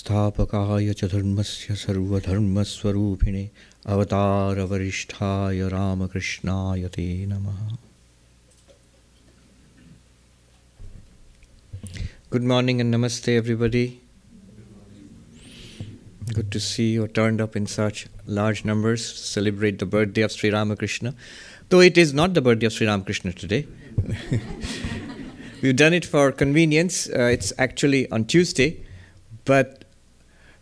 स्थापकाय च धर्मस्य सर्वधर्मस्वरूपिणे अवतारवरिष्ठाय रामकृष्णाय ते नमः Good morning and namaste, everybody. Good to see you turned up in such large numbers to celebrate the birthday of Sri Ramakrishna. Though it is not the birthday of Sri Ramakrishna today. We've done it for convenience. Uh, it's actually on Tuesday, but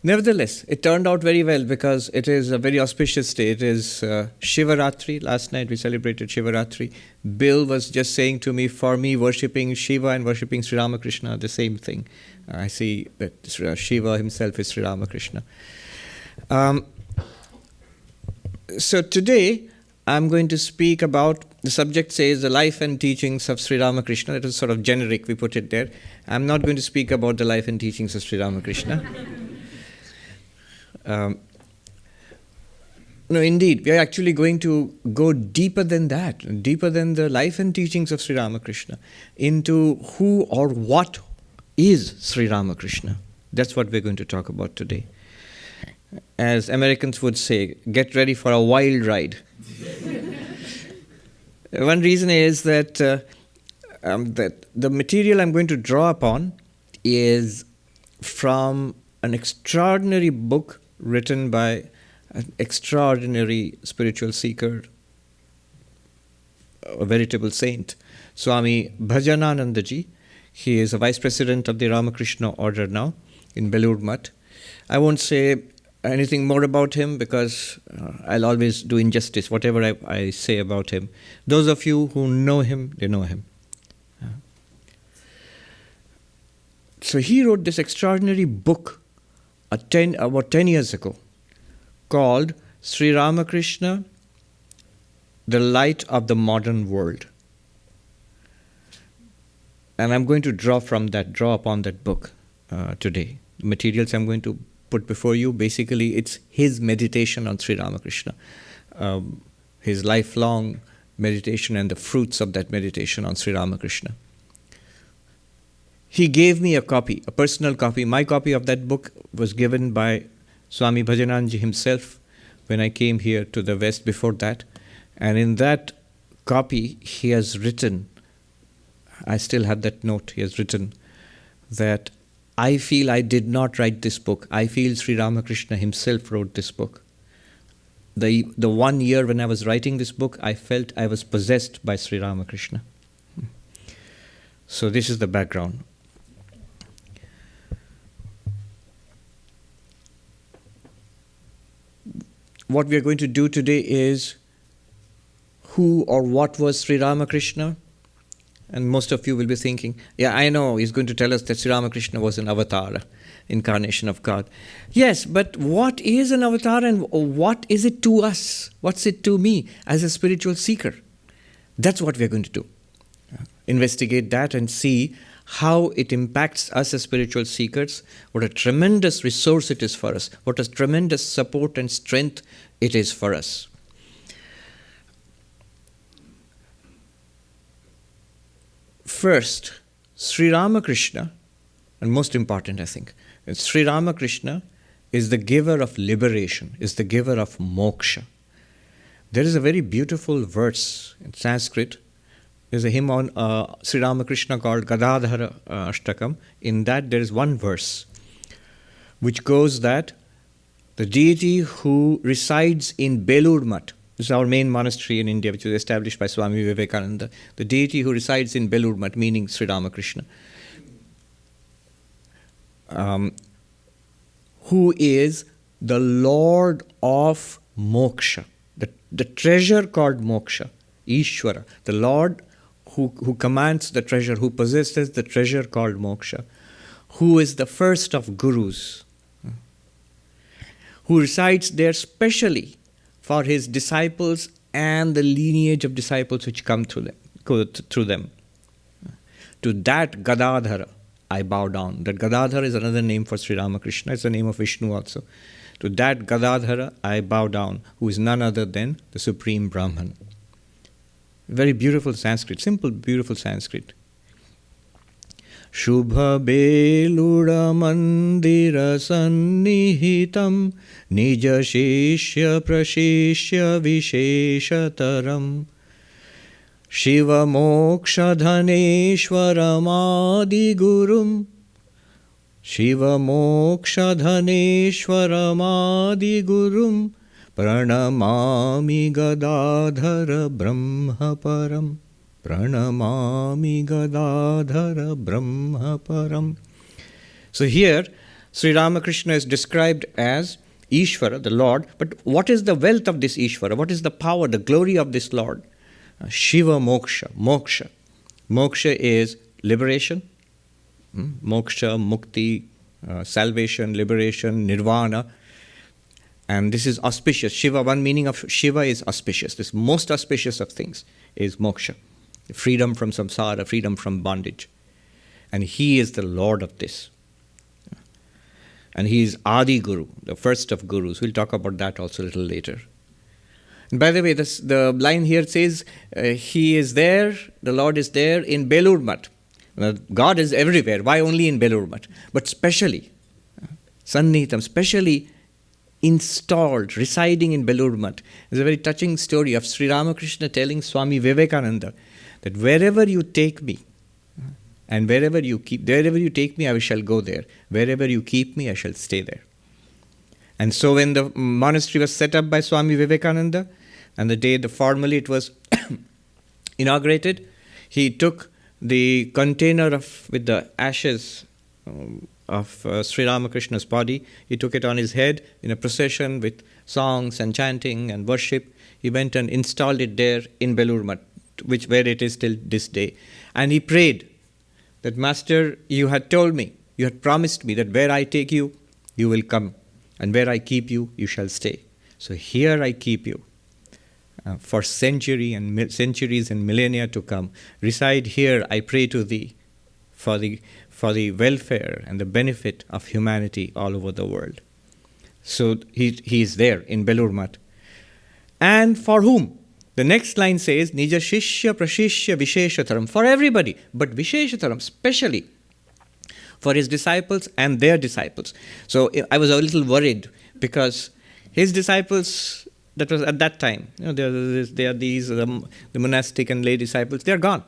Nevertheless, it turned out very well because it is a very auspicious day. It is uh, Shivaratri. Last night we celebrated Shivaratri. Bill was just saying to me, for me, worshipping Shiva and worshipping Sri Ramakrishna are the same thing. Uh, I see that uh, Shiva himself is Sri Ramakrishna. Um, so today I'm going to speak about the subject says the life and teachings of Sri Ramakrishna. It is sort of generic, we put it there. I'm not going to speak about the life and teachings of Sri Ramakrishna. Um, no, indeed, we are actually going to go deeper than that, deeper than the life and teachings of Sri Ramakrishna, into who or what is Sri Ramakrishna. That's what we're going to talk about today. As Americans would say, get ready for a wild ride. One reason is that, uh, um, that the material I'm going to draw upon is from an extraordinary book written by an extraordinary spiritual seeker, a veritable saint, Swami Bhajananandaji. He is a vice president of the Ramakrishna Order now in Belur Math. I won't say anything more about him because uh, I'll always do injustice, whatever I, I, say about him. Those of you who know him, they know him. So he wrote this extraordinary book ten, about 10 years ago called Sri Ramakrishna, the light of the modern world. And I'm going to draw from that, draw upon that book uh, today. The materials I'm going to put before you, basically, it's his meditation on Sri Ramakrishna, um, his lifelong meditation and the fruits of that meditation on Sri Ramakrishna he gave me a copy, a personal copy. My copy of that book was given by Swami Bhajananandaji himself when I came here to the West before that. And in that copy, he has written, I still have that note, he has written that I feel I did not write this book. I feel Sri Ramakrishna himself wrote this book. The, the one year when I was writing this book, I felt I was possessed by Sri Ramakrishna. Hmm. So, this is the background. What we are going to do today is who or what was Sri Ramakrishna? And most of you will be thinking, yeah, I know he's going to tell us that Sri Ramakrishna was an avatar, incarnation of God. Yes, but what is an avatar and what is it to us? What's it to me as a spiritual seeker? That's what we're going to do. Investigate that and see how it impacts us as spiritual seekers, what a tremendous resource it is for us, what a tremendous support and strength it is for us. First, Sri Ramakrishna, and most important, I think, Sri Ramakrishna is the giver of liberation, is the giver of moksha. There is a very beautiful verse in Sanskrit there's a hymn on uh, Sri Ramakrishna called Gadadhara uh, Ashtakam. In that, there is one verse which goes that the deity who resides in Belur Math, this is our main monastery in India, which was established by Swami Vivekananda, the deity who resides in Belur Math, meaning Sri Ramakrishna, um, who is the Lord of Moksha, the, the treasure called Moksha, Ishwara, the Lord who, who commands the treasure, who possesses the treasure called moksha, who is the first of gurus, who resides there specially for his disciples and the lineage of disciples which come through them. Go through them. To that Gadadhara, I bow down. That Gadadhara is another name for Sri Ramakrishna, it's the name of Vishnu also. To that Gadadhara, I bow down, who is none other than the Supreme Brahman. Very beautiful Sanskrit, simple, beautiful Sanskrit. शुभबेलुडमन्दिरसन्निहितं निजशिष्यप्रशिष्य विशेषतरम् शिवमोक्षधनेश्वरमादिगुरुं शिवमोक्षधनेश्वरमादिगुरुं प्रणमामि गदाधर ब्रह्मपरं प्रणमामि Gadadhar ब्रह्मपरम् So here, Sri Ramakrishna is described as Ishvara, the Lord, but what is the wealth of this Ishvara? What is the power, the glory of this Lord? Shiva Moksha, Moksha. Moksha is liberation, hmm? Moksha, Mukti, uh, salvation, liberation, Nirvana. And this is auspicious. Shiva, one meaning of Shiva is auspicious. This most auspicious of things is moksha, freedom from samsara, freedom from bondage. And he is the Lord of this. And he is Adi Guru, the first of gurus. We'll talk about that also a little later. And by the way, this, the line here says, uh, He is there, the Lord is there in Belur Math. Well, God is everywhere. Why only in Belur Math? But specially, uh, Sannihitam, specially installed, residing in Belur. There's a very touching story of Sri Ramakrishna telling Swami Vivekananda that wherever you take me, and wherever you keep, wherever you take me, I shall go there. Wherever you keep me, I shall stay there. And so when the monastery was set up by Swami Vivekananda, and the day the formally it was inaugurated, he took the container of with the ashes um, of uh, Sri Ramakrishna's body. He took it on his head in a procession with songs and chanting and worship. He went and installed it there in Belur Math, which where it is till this day. And he prayed that Master, you had told me, you had promised me that where I take you, you will come, and where I keep you, you shall stay. So here I keep you uh, for century and centuries and millennia to come. Reside here, I pray to thee, for the for the welfare and the benefit of humanity all over the world. So he, he is there in Belur Math. And for whom? The next line says, Nija Shishya Prashishya Visheshataram, for everybody, but Visheshataram, specially for his disciples and their disciples. So I was a little worried because his disciples that was at that time. You know, there, there are these um, the monastic and lay disciples. They are gone,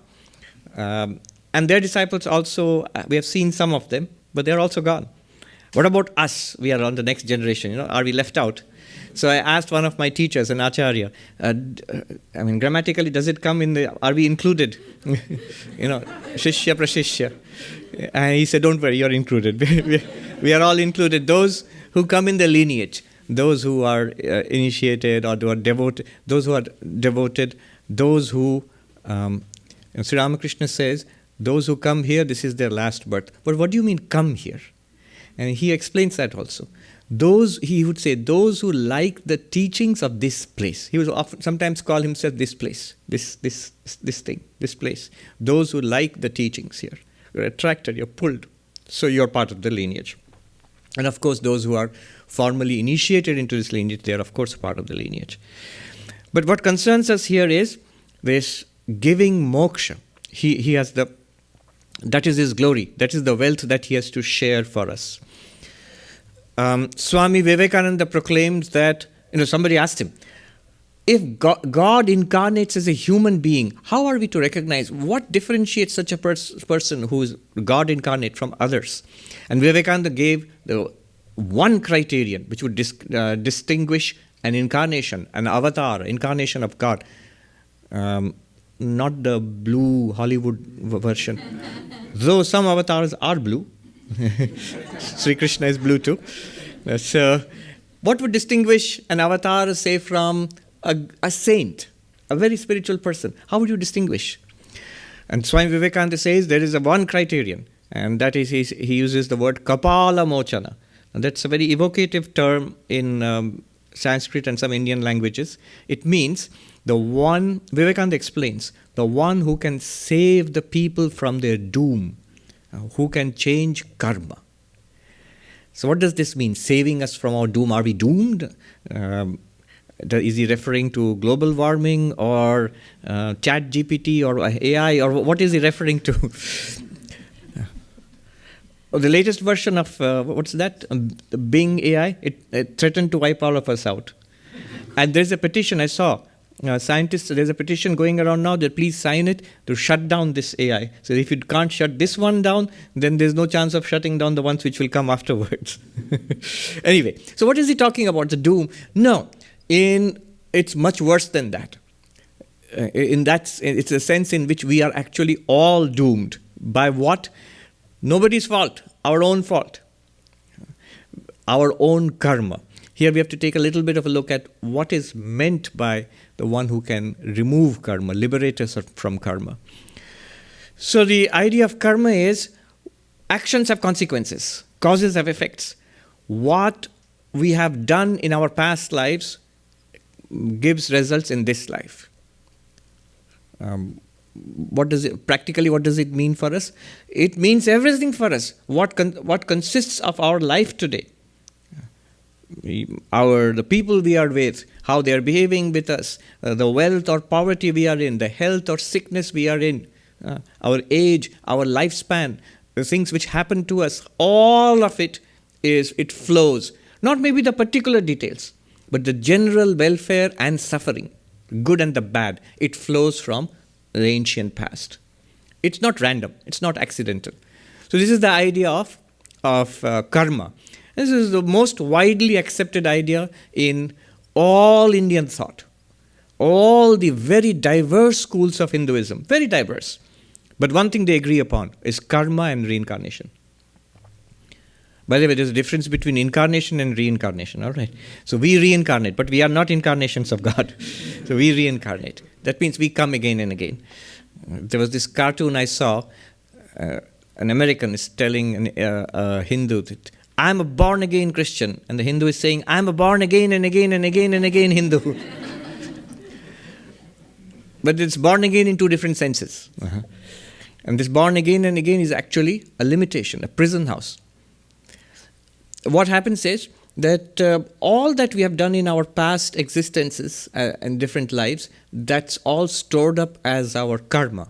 um, and their disciples also. Uh, we have seen some of them, but they are also gone. What about us? We are on the next generation. You know, are we left out? So I asked one of my teachers, an acharya. Uh, uh I mean, grammatically, does it come in the? Are we included? you know, shishya prashishya. And he said, "Don't worry, you're included. we are all included. Those who come in the lineage." those who are uh, initiated or who are devoted, those who are devoted, those who, um, Sri Ramakrishna says, those who come here, this is their last birth. But what do you mean come here? And he explains that also. Those, he would say, those who like the teachings of this place. He would often, sometimes call himself this place, this, this, this thing, this place. Those who like the teachings here. You're attracted, you're pulled. So you're part of the lineage. And of course, those who are formally initiated into this lineage, they are, of course, part of the lineage. But what concerns us here is this giving moksha. He, he has the, that is his glory, that is the wealth that he has to share for us. Um, Swami Vivekananda proclaims that, you know, somebody asked him, if God, God, incarnates as a human being, how are we to recognize what differentiates such a pers- person who is God incarnate from others? And Vivekananda gave the one criterion which would dis- uh, distinguish an incarnation, an avatar, incarnation of God. Um, not the blue Hollywood version. Though some avatars are blue, Sri Krishna is blue too. So, what would distinguish an avatar, say, from a, a saint, a very spiritual person? How would you distinguish? And Swami Vivekananda says there is a one criterion, and that is he, he uses the word kapala mochana. And that's a very evocative term in um, Sanskrit and some Indian languages. It means the one, Vivekananda explains, the one who can save the people from their doom, uh, who can change karma. So, what does this mean? Saving us from our doom? Are we doomed? Um, is he referring to global warming or uh, ChatGPT or AI or what is he referring to? oh, the latest version of uh, what's that? Um, Bing AI. It, it, threatened to wipe all of us out. and there's a petition I saw. Uh, scientists, there's a petition going around now that please sign it to shut down this AI. So if you can't shut this one down, then there's no chance of shutting down the ones which will come afterwards. anyway, so what is he talking about? The doom? No, in it's much worse than that. Uh, in that, it's a sense in which we are actually all doomed by what? Nobody's fault, our own fault, our own karma. Here we have to take a little bit of a look at what is meant by the one who can remove karma, liberate us from karma. So the idea of karma is actions have consequences, causes have effects. What we have done in our past lives gives results in this life. Um, what does it practically what does it mean for us it means everything for us what con, what consists of our life today our the people we are with how they are behaving with us uh, the wealth or poverty we are in the health or sickness we are in uh, our age our lifespan the things which happen to us all of it is it flows not maybe the particular details but the general welfare and suffering, good and the bad, it flows from the ancient past. It's not random, it's not accidental. So, this is the idea of, of uh, karma. This is the most widely accepted idea in all Indian thought, all the very diverse schools of Hinduism, very diverse. But one thing they agree upon is karma and reincarnation. By the way, there's a difference between incarnation and reincarnation, all right? So we reincarnate, but we are not incarnations of God. so we reincarnate. That means we come again and again. There was this cartoon I saw. Uh, an American is telling an, uh, a Hindu that I'm a born again Christian, and the Hindu is saying, I'm a born again and again and again and again Hindu. but it's born again in two different senses. Uh-huh. And this born again and again is actually a limitation, a prison house what happens is that uh, all that we have done in our past existences uh, and different lives, that's all stored up as our karma.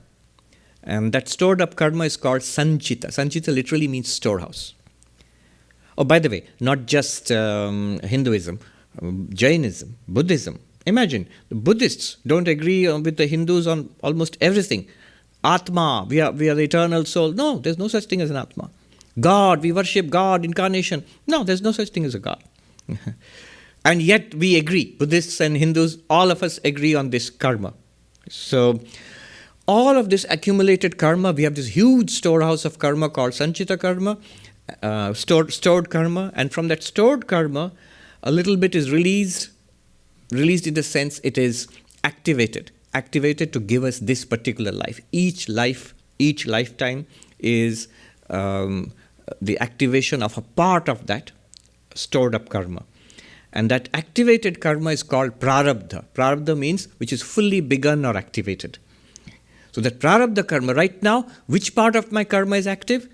And that stored up karma is called sanchita. Sanchita literally means storehouse. Oh, by the way, not just um, Hinduism, um, Jainism, Buddhism. Imagine the Buddhists don't agree uh, with the Hindus on almost everything. Atma, we are, we are the eternal soul. No, there's no such thing as an Atma. God, we worship God, incarnation. No, there's no such thing as a God. and yet we agree, Buddhists and Hindus, all of us agree on this karma. So, all of this accumulated karma, we have this huge storehouse of karma called Sanchita karma, uh, stored, stored karma, and from that stored karma, a little bit is released, released in the sense it is activated, activated to give us this particular life. Each life, each lifetime is um, the activation of a part of that stored up karma. And that activated karma is called prarabdha. Prarabdha means which is fully begun or activated. So that prarabdha karma, right now, which part of my karma is active?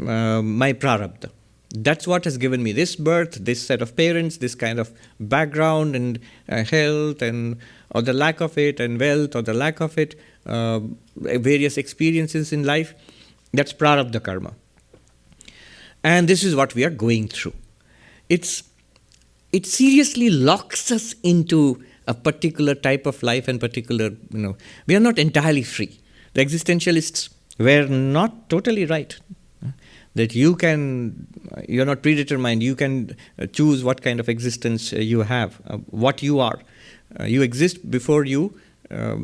Uh, my prarabdha. That's what has given me this birth, this set of parents, this kind of background and uh, health, and or the lack of it, and wealth, or the lack of it, uh, various experiences in life. That's prarabdha karma. And this is what we are going through. It's, it seriously locks us into a particular type of life and particular, you know, we are not entirely free. The existentialists were not totally right. That you can, you're not predetermined, you can uh, choose what kind of existence uh, you have, uh, what you are. you exist before you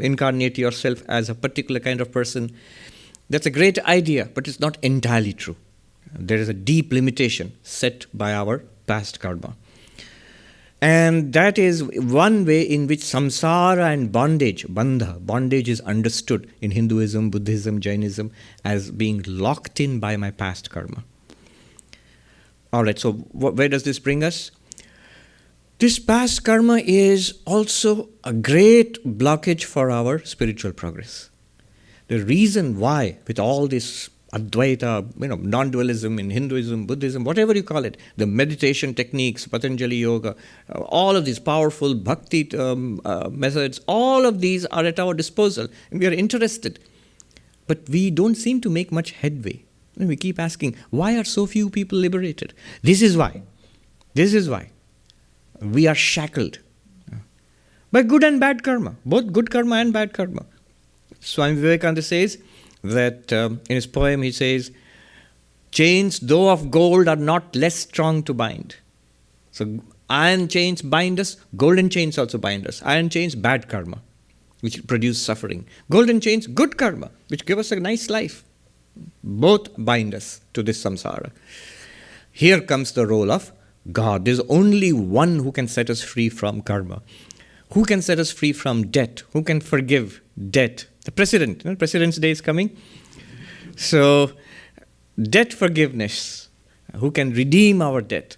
incarnate yourself as a particular kind of person. That's a great idea, but it's not entirely true. There is a deep limitation set by our past karma. And that is one way in which samsara and bondage, bandha, bondage is understood in Hinduism, Buddhism, Jainism as being locked in by my past karma. All right, so wh- where does this bring us? This past karma is also a great blockage for our spiritual progress. The reason why, with all this Advaita, you know, non-dualism in Hinduism, Buddhism, whatever you call it, the meditation techniques, Patanjali Yoga, uh, all of these powerful bhakti um, uh, methods, all of these are at our disposal, and we are interested. But we don't seem to make much headway. And we keep asking, why are so few people liberated? This is why. This is why. We are shackled by good and bad karma, both good karma and bad karma. Swami Vivekananda says that um, in his poem, he says, Chains, though of gold, are not less strong to bind. So, iron chains bind us, golden chains also bind us. Iron chains, bad karma, which produce suffering. Golden chains, good karma, which give us a nice life. Both bind us to this samsara. Here comes the role of God. There's only one who can set us free from karma. Who can set us free from debt? Who can forgive debt? The president. You know, President's Day is coming. So, debt forgiveness. Who can redeem our debt?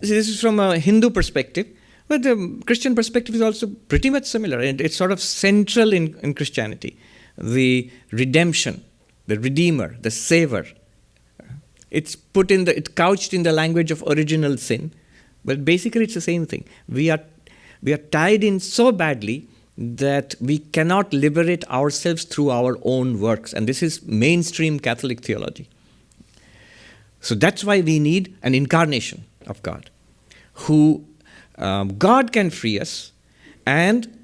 This is from a Hindu perspective, but the Christian perspective is also pretty much similar. And it's sort of central in, in Christianity. The redemption, the redeemer, the saver. It's put in the, it's couched in the language of original sin, but basically it's the same thing. We are we are tied in so badly that we cannot liberate ourselves through our own works. And this is mainstream Catholic theology. So that's why we need an incarnation of God, who um, God can free us, and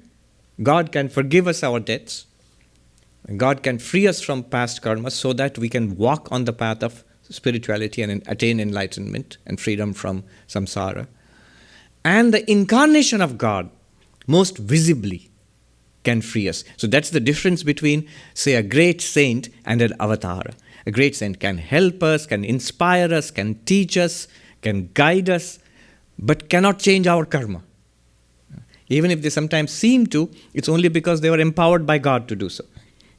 God can forgive us our debts. God can free us from past karma so that we can walk on the path of spirituality and attain enlightenment and freedom from samsara and the incarnation of God most visibly can free us. So that's the difference between, say, a great saint and an avatar. A great saint can help us, can inspire us, can teach us, can guide us, but cannot change our karma. Even if they sometimes seem to, it's only because they were empowered by God to do so.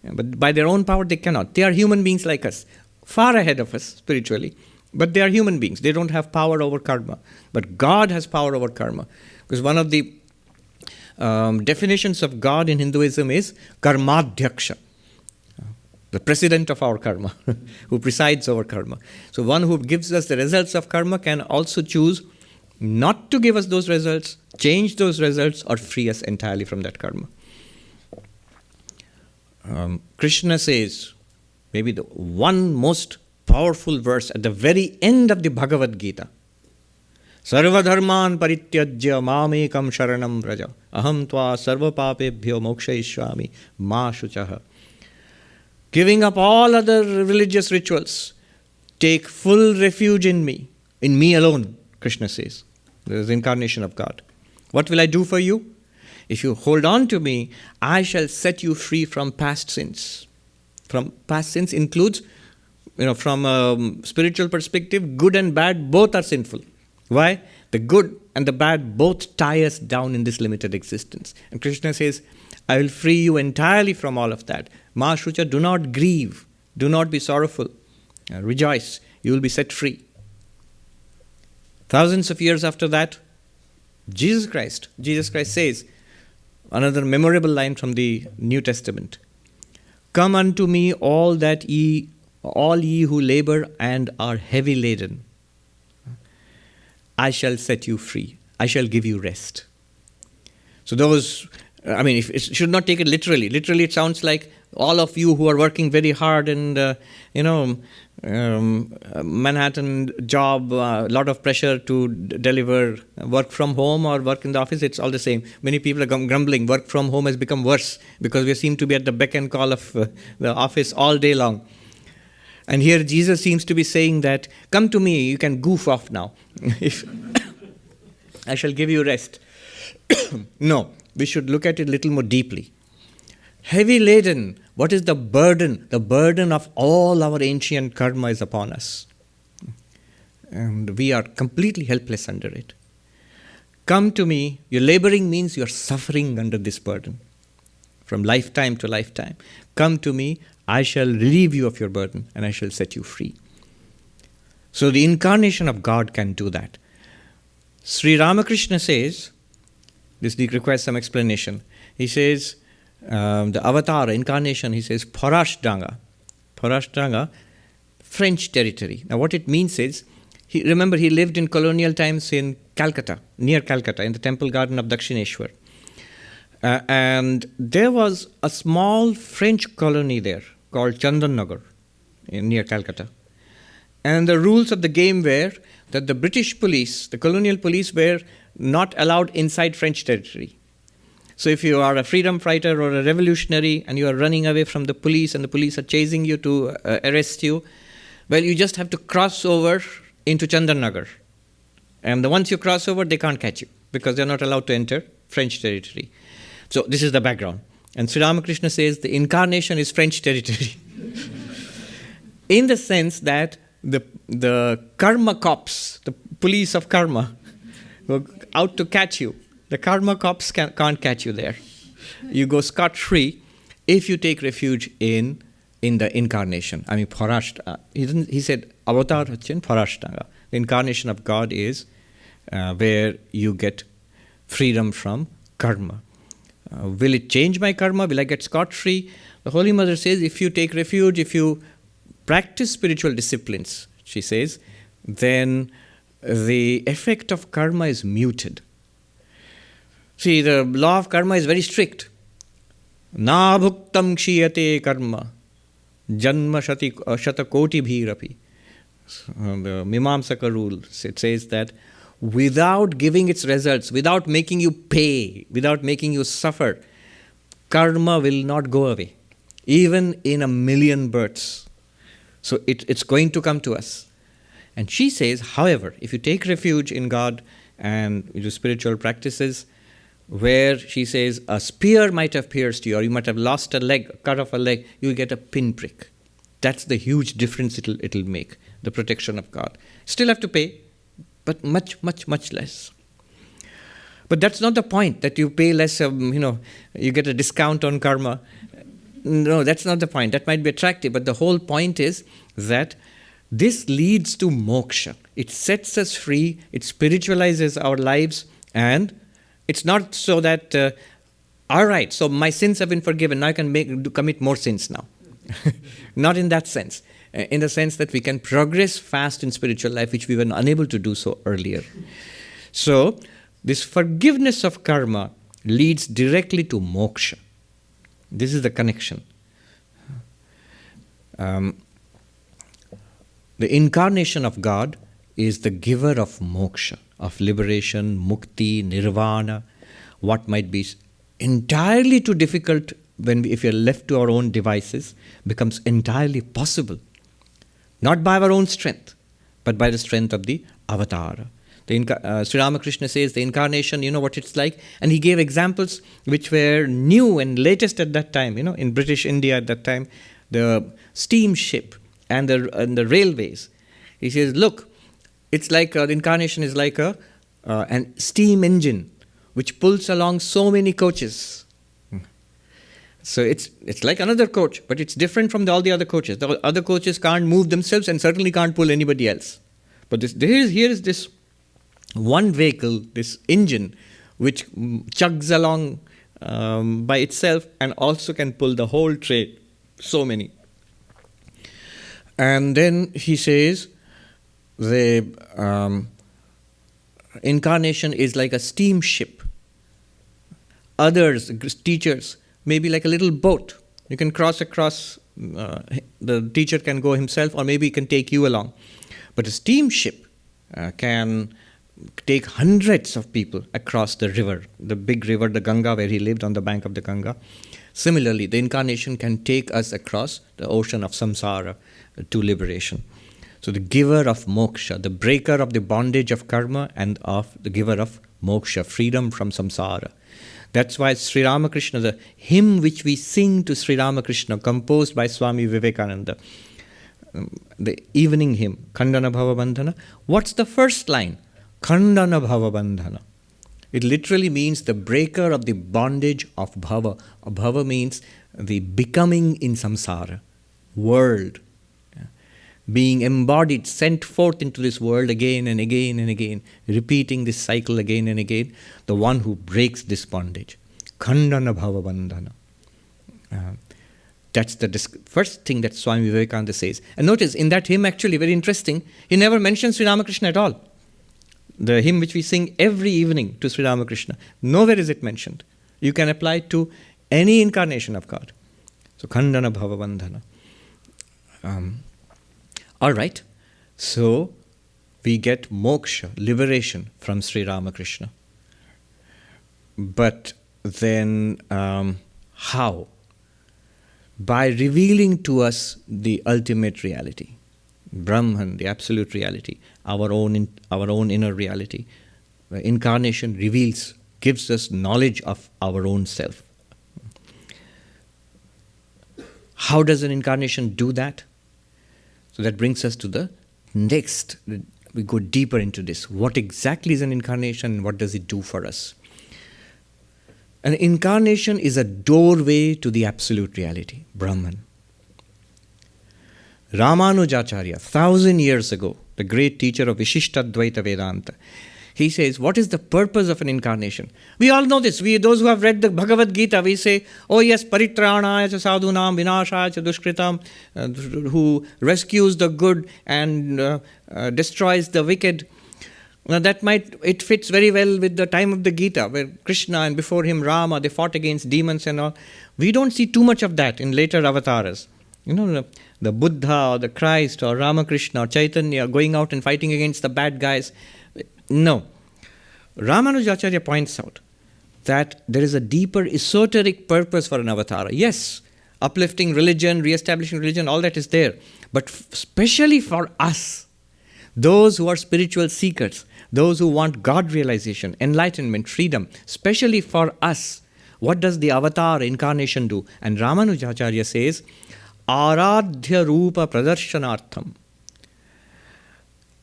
But by their own power, they cannot. They are human beings like us, far ahead of us spiritually but they are human beings. They don't have power over karma. But God has power over karma. Because one of the um, definitions of God in Hinduism is karmadhyaksha, the president of our karma, who presides over karma. So one who gives us the results of karma can also choose not to give us those results, change those results, or free us entirely from that karma. Um, Krishna says, maybe the one most powerful verse at the very end of the Bhagavad Gita. Parityajya mamekam sharanam vraja aham tva sarva papebhyo mokshayishyami ma shuchaha. Giving up all other religious rituals, take full refuge in me, in me alone, Krishna says. There is incarnation of God. What will I do for you? If you hold on to me, I shall set you free from past sins. From past sins includes you know, from a spiritual perspective, good and bad both are sinful. Why? The good and the bad both tie us down in this limited existence. And Krishna says, I will free you entirely from all of that. Ma do not grieve, do not be sorrowful, uh, rejoice, you will be set free. Thousands of years after that, Jesus Christ, Jesus Christ says, another memorable line from the New Testament Come unto me, all that ye all ye who labor and are heavy laden, I shall set you free. I shall give you rest. So, those, I mean, if, it should not take it literally. Literally, it sounds like all of you who are working very hard and, uh, you know, um, Manhattan job, a uh, lot of pressure to deliver work from home or work in the office, it's all the same. Many people are grumbling. Work from home has become worse because we seem to be at the beck and call of uh, the office all day long. And here Jesus seems to be saying that, Come to me, you can goof off now. if I shall give you rest. no, we should look at it a little more deeply. Heavy laden, what is the burden? The burden of all our ancient karma is upon us. And we are completely helpless under it. Come to me, your laboring means you're suffering under this burden from lifetime to lifetime. Come to me, I shall relieve you of your burden and I shall set you free. So the incarnation of God can do that. Sri Ramakrishna says, this requires some explanation. He says, um, the avatar, incarnation, he says, Parashdanga. Parashdanga, French territory. Now, what it means is, he, remember, he lived in colonial times in Calcutta, near Calcutta, in the temple garden of Dakshineshwar. Uh, and there was a small French colony there called Chandan Nagar. near Calcutta. And the rules of the game were that the British police, the colonial police, were not allowed inside French territory. So if you are a freedom fighter or a revolutionary and you are running away from the police and the police are chasing you to uh, arrest you, well, you just have to cross over into Chandarnagar. And the once you cross over, they can't catch you because they're not allowed to enter French territory. So this is the background. And Sri Ramakrishna says the incarnation is French territory. In the sense that the, the karma cops, the police of karma, were out to catch you. The karma cops can, can't catch you there. You go scot free if you take refuge in in the incarnation. I mean, Parashta. He, didn't, he said, Avatar Hachin Parashtanga. The incarnation of God is uh, where you get freedom from karma. Uh, will it change my karma? Will I get scot free? The Holy Mother says, if you take refuge, if you practice spiritual disciplines, she says, then the effect of karma is muted. See, the law of karma is very strict. Na bhuktam kshiyate karma janma shati, uh, shatakoti bhirapi. Uh, the Mimamsaka rule, it says that without giving its results, without making you pay, without making you suffer, karma will not go away, even in a million births. So it, it's going to come to us. And she says, however, if you take refuge in God and do spiritual practices, where she says a spear might have pierced you, or you might have lost a leg, cut off a leg, you get a pinprick. That's the huge difference it'll, it'll make, the protection of God. Still have to pay, but much, much, much less. But that's not the point that you pay less, um, you know, you get a discount on karma. No, that's not the point. That might be attractive, but the whole point is that this leads to moksha. It sets us free, it spiritualizes our lives, and it's not so that, uh, all right, so my sins have been forgiven, now I can make, commit more sins now. not in that sense. Uh, in the sense that we can progress fast in spiritual life, which we were unable to do so earlier. So, this forgiveness of karma leads directly to moksha. This is the connection. Um, the incarnation of God is the giver of moksha of liberation, mukti, nirvana, what might be entirely too difficult when we, if we are left to our own devices becomes entirely possible. Not by our own strength, but by the strength of the avatar. The uh, Sri Ramakrishna says the incarnation, you know what it's like, and he gave examples which were new and latest at that time. You know, in British India at that time, the steamship and the and the railways. He says, look, it's like uh, the incarnation is like a uh, an steam engine which pulls along so many coaches. So it's it's like another coach, but it's different from the, all the other coaches. The other coaches can't move themselves and certainly can't pull anybody else. But this here is, here is this one vehicle, this engine, which chugs along um, by itself and also can pull the whole train. So many. And then he says, the um, incarnation is like a steamship. Others, teachers, maybe like a little boat. You can cross across, uh, the teacher can go himself, or maybe he can take you along. But a steamship uh, can take hundreds of people across the river, the big river, the Ganga, where he lived on the bank of the Ganga. Similarly, the incarnation can take us across the ocean of samsara to liberation. So the giver of moksha, the breaker of the bondage of karma and of the giver of moksha, freedom from samsara. That's why Sri Ramakrishna, the hymn which we sing to Sri Ramakrishna, composed by Swami Vivekananda, um, the evening hymn, Khandana Bhava Bandhana. What's the first line? Khandana Bhava Bandhana. It literally means the breaker of the bondage of bhava. Bhava means the becoming in samsara, world, being embodied, sent forth into this world again and again and again, repeating this cycle again and again, the one who breaks this bondage. Khandana bhava bandhana. Uh, that's the first thing that Swami Vivekananda says. And notice in that hymn, actually, very interesting, he never mentions Sri Ramakrishna at all. The hymn which we sing every evening to Sri Ramakrishna, nowhere is it mentioned. You can apply it to any incarnation of God. So, Khandana Bhava Bandhana. Um, All right. So we get moksha, liberation from Sri Ramakrishna. But then, um, how? By revealing to us the ultimate reality, Brahman, the absolute reality, our own, in, our own inner reality. Incarnation reveals, gives us knowledge of our own self. How does an incarnation do that? So that brings us to the next. We go deeper into this. What exactly is an incarnation? and What does it do for us? An incarnation is a doorway to the absolute reality, Brahman. Ramanujacharya, thousand years ago, the great teacher of Vishishtadvaita Vedanta, he says, What is the purpose of an incarnation? We all know this. We, those who have read the Bhagavad Gita, we say, Oh, yes, Paritranaya cha sadhunam vinashaya cha dushkritam, uh, who rescues the good and uh, uh, destroys the wicked. Now, that might, it fits very well with the time of the Gita, where Krishna and before him Rama, they fought against demons and all. We don't see too much of that in later avatars. You know, the, the Buddha or the Christ or Ramakrishna or Chaitanya going out and fighting against the bad guys. No. Ramanujacharya points out that there is a deeper esoteric purpose for an avatar. Yes, uplifting religion, re establishing religion, all that is there. But especially for us, those who are spiritual seekers, those who want God realization, enlightenment, freedom, especially for us, what does the avatar incarnation do? And Ramanujacharya says, Aradhya Rupa Pradarshanartham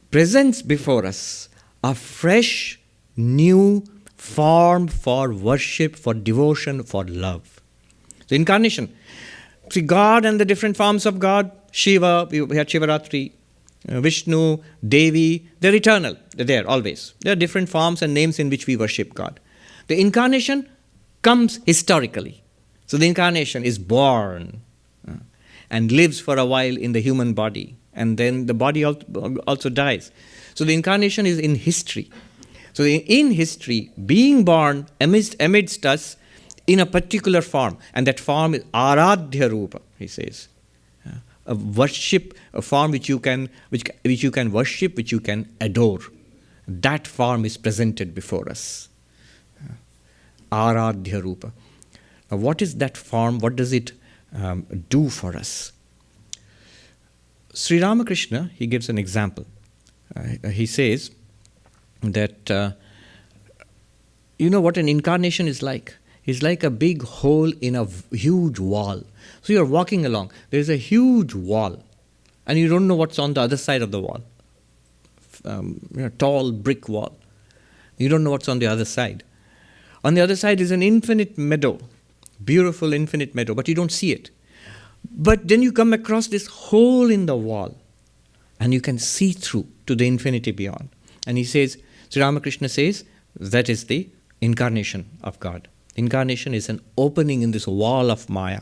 presents before us a fresh, new form for worship, for devotion, for love. The incarnation. See, God and the different forms of God, Shiva, we had Shivaratri, uh, Vishnu, Devi, they're eternal. They're there always. There are different forms and names in which we worship God. The incarnation comes historically. So the incarnation is born uh, and lives for a while in the human body, and then the body also dies. So the incarnation is in history. So in history, being born amidst, amidst us in a particular form, and that form is aradhya rupa, he says. A worship, a form which you can which, which you can worship, which you can adore. That form is presented before us. Aradhya rupa. Now, what is that form? What does it um, do for us? Sri Ramakrishna, he gives an example. He says that uh, you know what an incarnation is like? It's like a big hole in a huge wall. So you're walking along, there's a huge wall, and you don't know what's on the other side of the wall. Um, you know, tall brick wall. You don't know what's on the other side. On the other side is an infinite meadow, beautiful infinite meadow, but you don't see it. But then you come across this hole in the wall, and you can see through to the infinity beyond. And he says, Sri Ramakrishna says, that is the incarnation of God. Incarnation is an opening in this wall of Maya.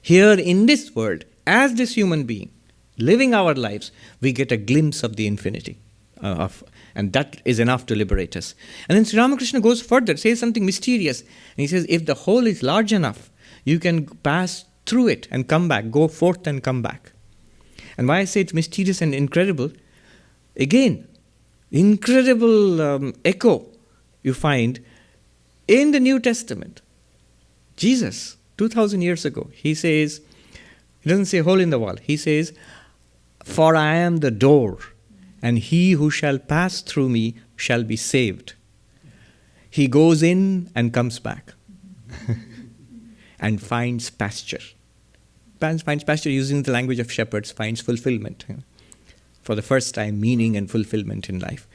Here in this world, as this human being, living our lives, we get a glimpse of the infinity. Uh, of, and that is enough to liberate us. And then Sri Ramakrishna goes further, says something mysterious. And he says, if the hole is large enough, you can pass through it and come back, go forth and come back. And why I say it's mysterious and incredible, again, incredible um, echo you find in the New Testament. Jesus, 2000 years ago, he says, he doesn't say hole in the wall, he says, For I am the door, and he who shall pass through me shall be saved. He goes in and comes back and finds pasture. Finds pasture using the language of shepherds, finds fulfillment for the first time meaning and fulfillment in life.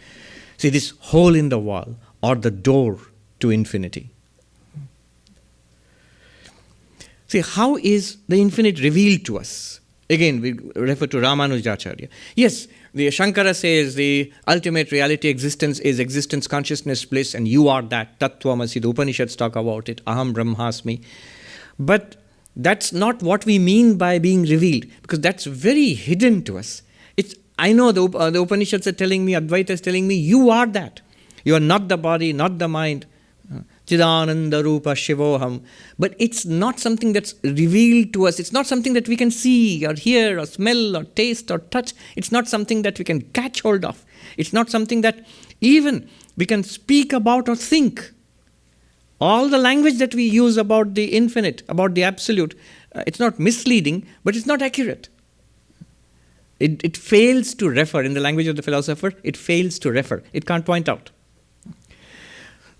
See, this hole in the wall or the door to infinity. See, how is the infinite revealed to us? Again, we refer to Ramanujacharya. Yes, the Shankara says the ultimate reality existence is existence, consciousness, bliss, and you are that. Tattvamasi, the Upanishads talk about it. Aham Brahmasmi. But that's not what we mean by being revealed, because that's very hidden to us. It's I know the, uh, the Upanishads are telling me, Advaita is telling me, you are that. You are not the body, not the mind. Uh, Chidananda Rupa Shivoham. But it's not something that's revealed to us. It's not something that we can see or hear or smell or taste or touch. It's not something that we can catch hold of. It's not something that even we can speak about or think. All the language that we use about the infinite, about the absolute, uh, it's not misleading, but it's not accurate. It, it fails to refer, in the language of the philosopher, it fails to refer. It can't point out.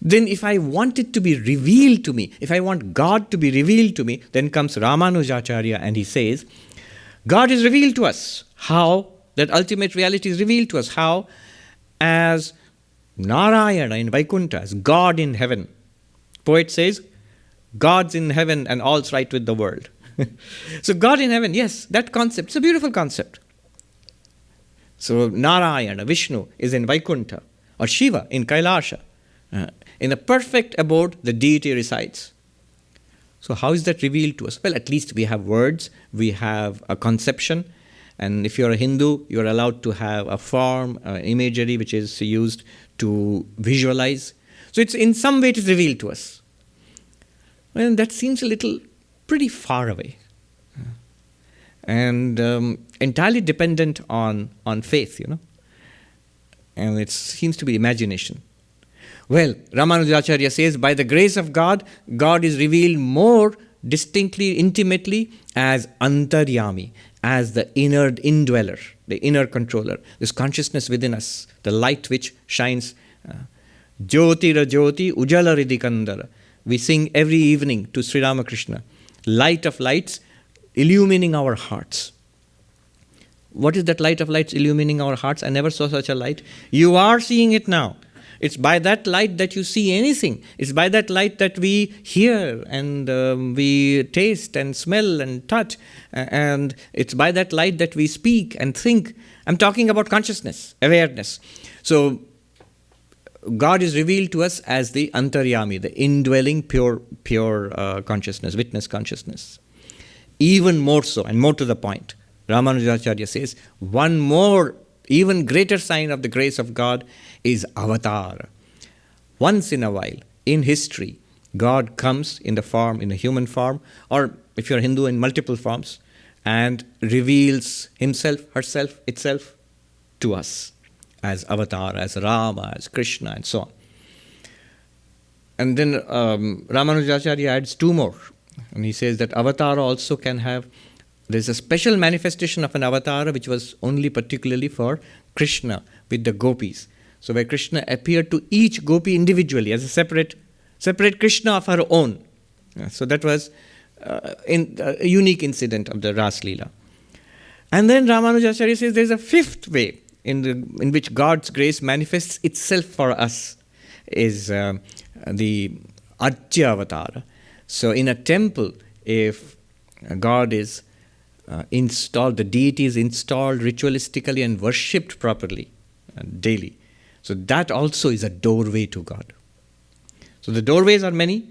Then, if I want it to be revealed to me, if I want God to be revealed to me, then comes Ramanujacharya and he says, God is revealed to us. How? That ultimate reality is revealed to us. How? As Narayana in Vaikuntha, as God in heaven. Poet says, God's in heaven and all's right with the world. so, God in heaven, yes, that concept, it's a beautiful concept. So, Narayana, Vishnu, is in Vaikuntha, or Shiva in Kailasha. Uh, in the perfect abode, the deity resides. So, how is that revealed to us? Well, at least we have words, we have a conception, and if you're a Hindu, you're allowed to have a form, uh, imagery which is used to visualize. So, it's in some way it is revealed to us. Well, that seems a little pretty far away and um, entirely dependent on, on faith, you know. And it seems to be imagination. Well, Ramanujacharya says, by the grace of God, God is revealed more distinctly, intimately as Antaryami, as the inner indweller, the inner controller, this consciousness within us, the light which shines. Uh, Jyoti Rajoti Ujala Ridikandara. We sing every evening to Sri Ramakrishna. Light of lights, illumining our hearts. What is that light of lights illumining our hearts? I never saw such a light. You are seeing it now. It's by that light that you see anything. It's by that light that we hear and um, we taste and smell and touch. And it's by that light that we speak and think. I'm talking about consciousness, awareness. So, God is revealed to us as the antaryami, the indwelling pure, pure uh, consciousness, witness consciousness. Even more so, and more to the point, Ramanujacharya says, one more, even greater sign of the grace of God is avatar. Once in a while, in history, God comes in the form, in a human form, or if you're Hindu, in multiple forms, and reveals himself, herself, itself to us as avatar, as Rama, as Krishna, and so on. And then um, Ramanujacharya adds two more. And he says that avatar also can have, there's a special manifestation of an avatar which was only particularly for Krishna with the gopis. So where Krishna appeared to each gopi individually as a separate, separate Krishna of her own. So that was uh, in, uh, a unique incident of the Ras Leela. And then Ramanujacharya says there's a fifth way in, the, in which God's grace manifests itself for us is uh, the Archa Avatar. So, in a temple, if God is uh, installed, the deity is installed ritualistically and worshipped properly uh, daily. So, that also is a doorway to God. So, the doorways are many,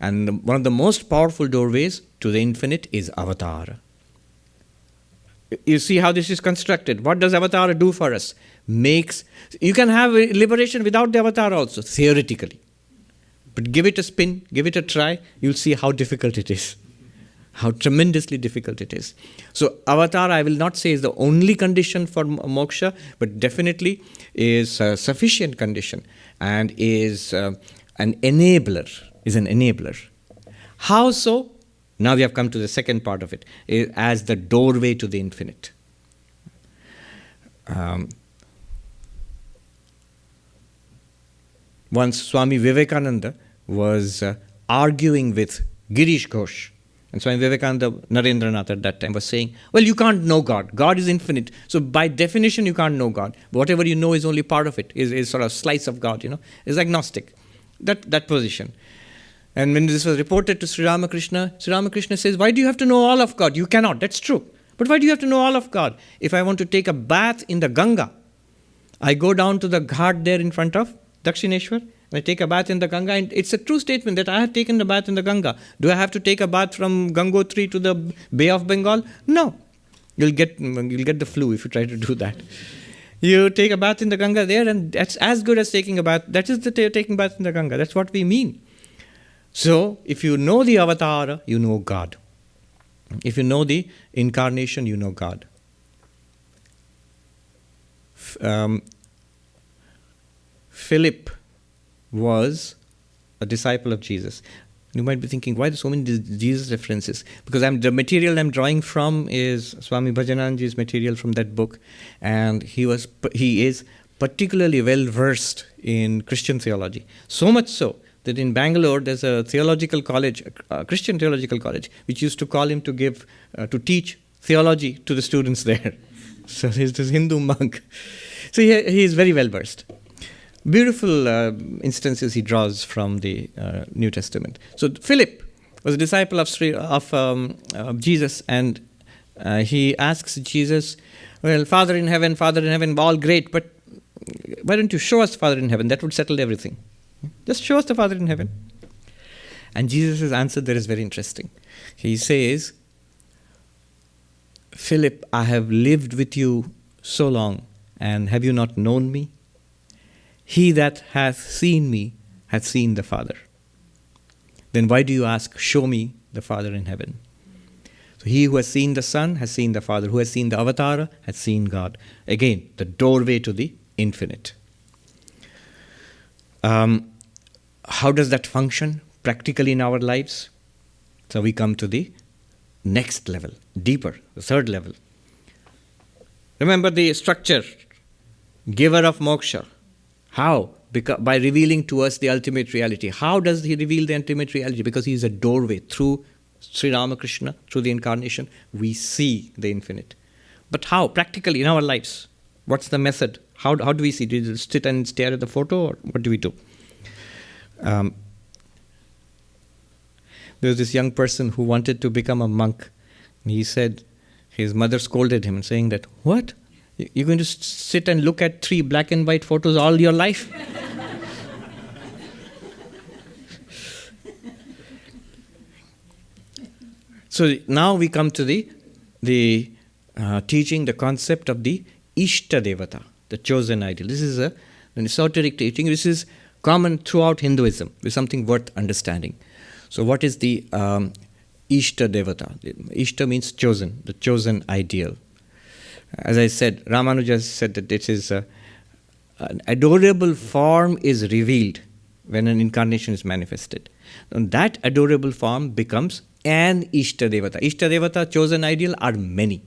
and one of the most powerful doorways to the infinite is avatar. You see how this is constructed. What does avatar do for us? Makes you can have liberation without the avatar also, theoretically. But give it a spin, give it a try, you'll see how difficult it is. How tremendously difficult it is. So, avatar, I will not say is the only condition for moksha, but definitely is a sufficient condition and is uh, an enabler, is an enabler. How so? Now we have come to the second part of it, as the doorway to the infinite. Um, once Swami Vivekananda was uh, arguing with Girish Ghosh. And Swami Vivekananda, Narendranath at that time was saying, Well, you can't know God. God is infinite. So by definition, you can't know God. Whatever you know is only part of it, is, is sort of slice of God, you know, is agnostic. That, that position. And when this was reported to Sri Ramakrishna, Sri Ramakrishna says, Why do you have to know all of God? You cannot. That's true. But why do you have to know all of God? If I want to take a bath in the Ganga, I go down to the ghat there in front of Dakshineshwar, and I take a bath in the Ganga. And it's a true statement that I have taken a bath in the Ganga. Do I have to take a bath from Gangotri to the Bay of Bengal? No. You'll get, you'll get the flu if you try to do that. You take a bath in the Ganga there, and that's as good as taking a bath. That is the taking bath in the Ganga. That's what we mean. So, if you know the avatar, you know God. If you know the incarnation, you know God. Um, Philip was a disciple of Jesus. You might be thinking, why so many Jesus references? Because I'm, the material I'm drawing from is Swami Bhajananandaji's material from that book, and he was he is particularly well versed in Christian theology. So much so that in Bangalore there's a theological college, a Christian theological college, which used to call him to give uh, to teach theology to the students there. so he's this Hindu monk. So he, he is very well versed beautiful uh, instances he draws from the uh, New Testament. So Philip was a disciple of, Sri, of, um, of Jesus, and uh, he asks Jesus, "Well, Father in heaven, Father in heaven, all great, but why don't you show us Father in heaven? That would settle everything. Just show us the Father in heaven." And Jesus' answer there is very interesting. He says, "Philip, I have lived with you so long, and have you not known me?" He that hath seen me hath seen the Father. Then why do you ask, Show me the Father in heaven? So he who has seen the Son has seen the Father. Who has seen the Avatar has seen God. Again, the doorway to the infinite. Um, how does that function practically in our lives? So we come to the next level, deeper, the third level. Remember the structure giver of moksha, how? Because, by revealing to us the ultimate reality. How does he reveal the ultimate reality? Because he is a doorway. Through Sri Ramakrishna, through the incarnation, we see the infinite. But how? Practically in our lives. What's the method? How, how do we see? Do we sit and stare at the photo or what do we do? Um, there was this young person who wanted to become a monk. He said, his mother scolded him saying that, what? You're going to sit and look at three black and white photos all your life? so now we come to the, the uh, teaching, the concept of the Ishta Devata, the chosen ideal. This is a, an esoteric teaching. This is common throughout Hinduism. It's something worth understanding. So, what is the um, Ishta Devata? Ishta means chosen, the chosen ideal. As I said, Ramanuja said that it is a, an adorable form is revealed when an incarnation is manifested. And that adorable form becomes an Ishta Devata. Ishta Devata, chosen ideal, are many.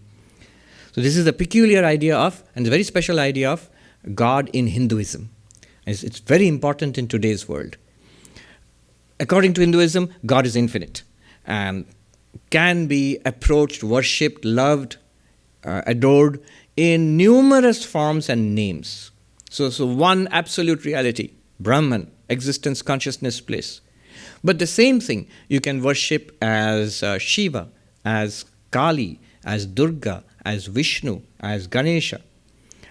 So this is a peculiar idea of, and a very special idea of, God in Hinduism. It's, it's very important in today's world. According to Hinduism, God is infinite and can be approached, worshipped, loved, uh, adored in numerous forms and names. So, so one absolute reality, Brahman, existence, consciousness, bliss. But the same thing you can worship as uh, Shiva, as Kali, as Durga, as Vishnu, as Ganesha.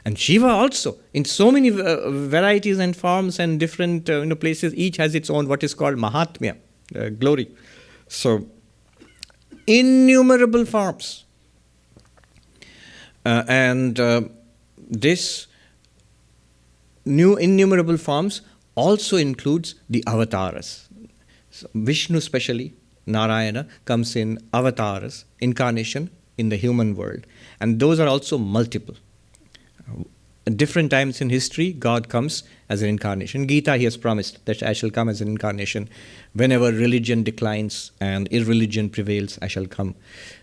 And Shiva also, in so many uh, varieties and forms and different uh, you know, places, each has its own what is called Mahatmya, uh, glory. So, innumerable forms. Uh, and uh, this new innumerable forms also includes the avatars. So Vishnu, especially Narayana, comes in avatars, incarnation in the human world, and those are also multiple. At different times in history, God comes as an incarnation. Gita, he has promised that I shall come as an incarnation. Whenever religion declines and irreligion prevails, I shall come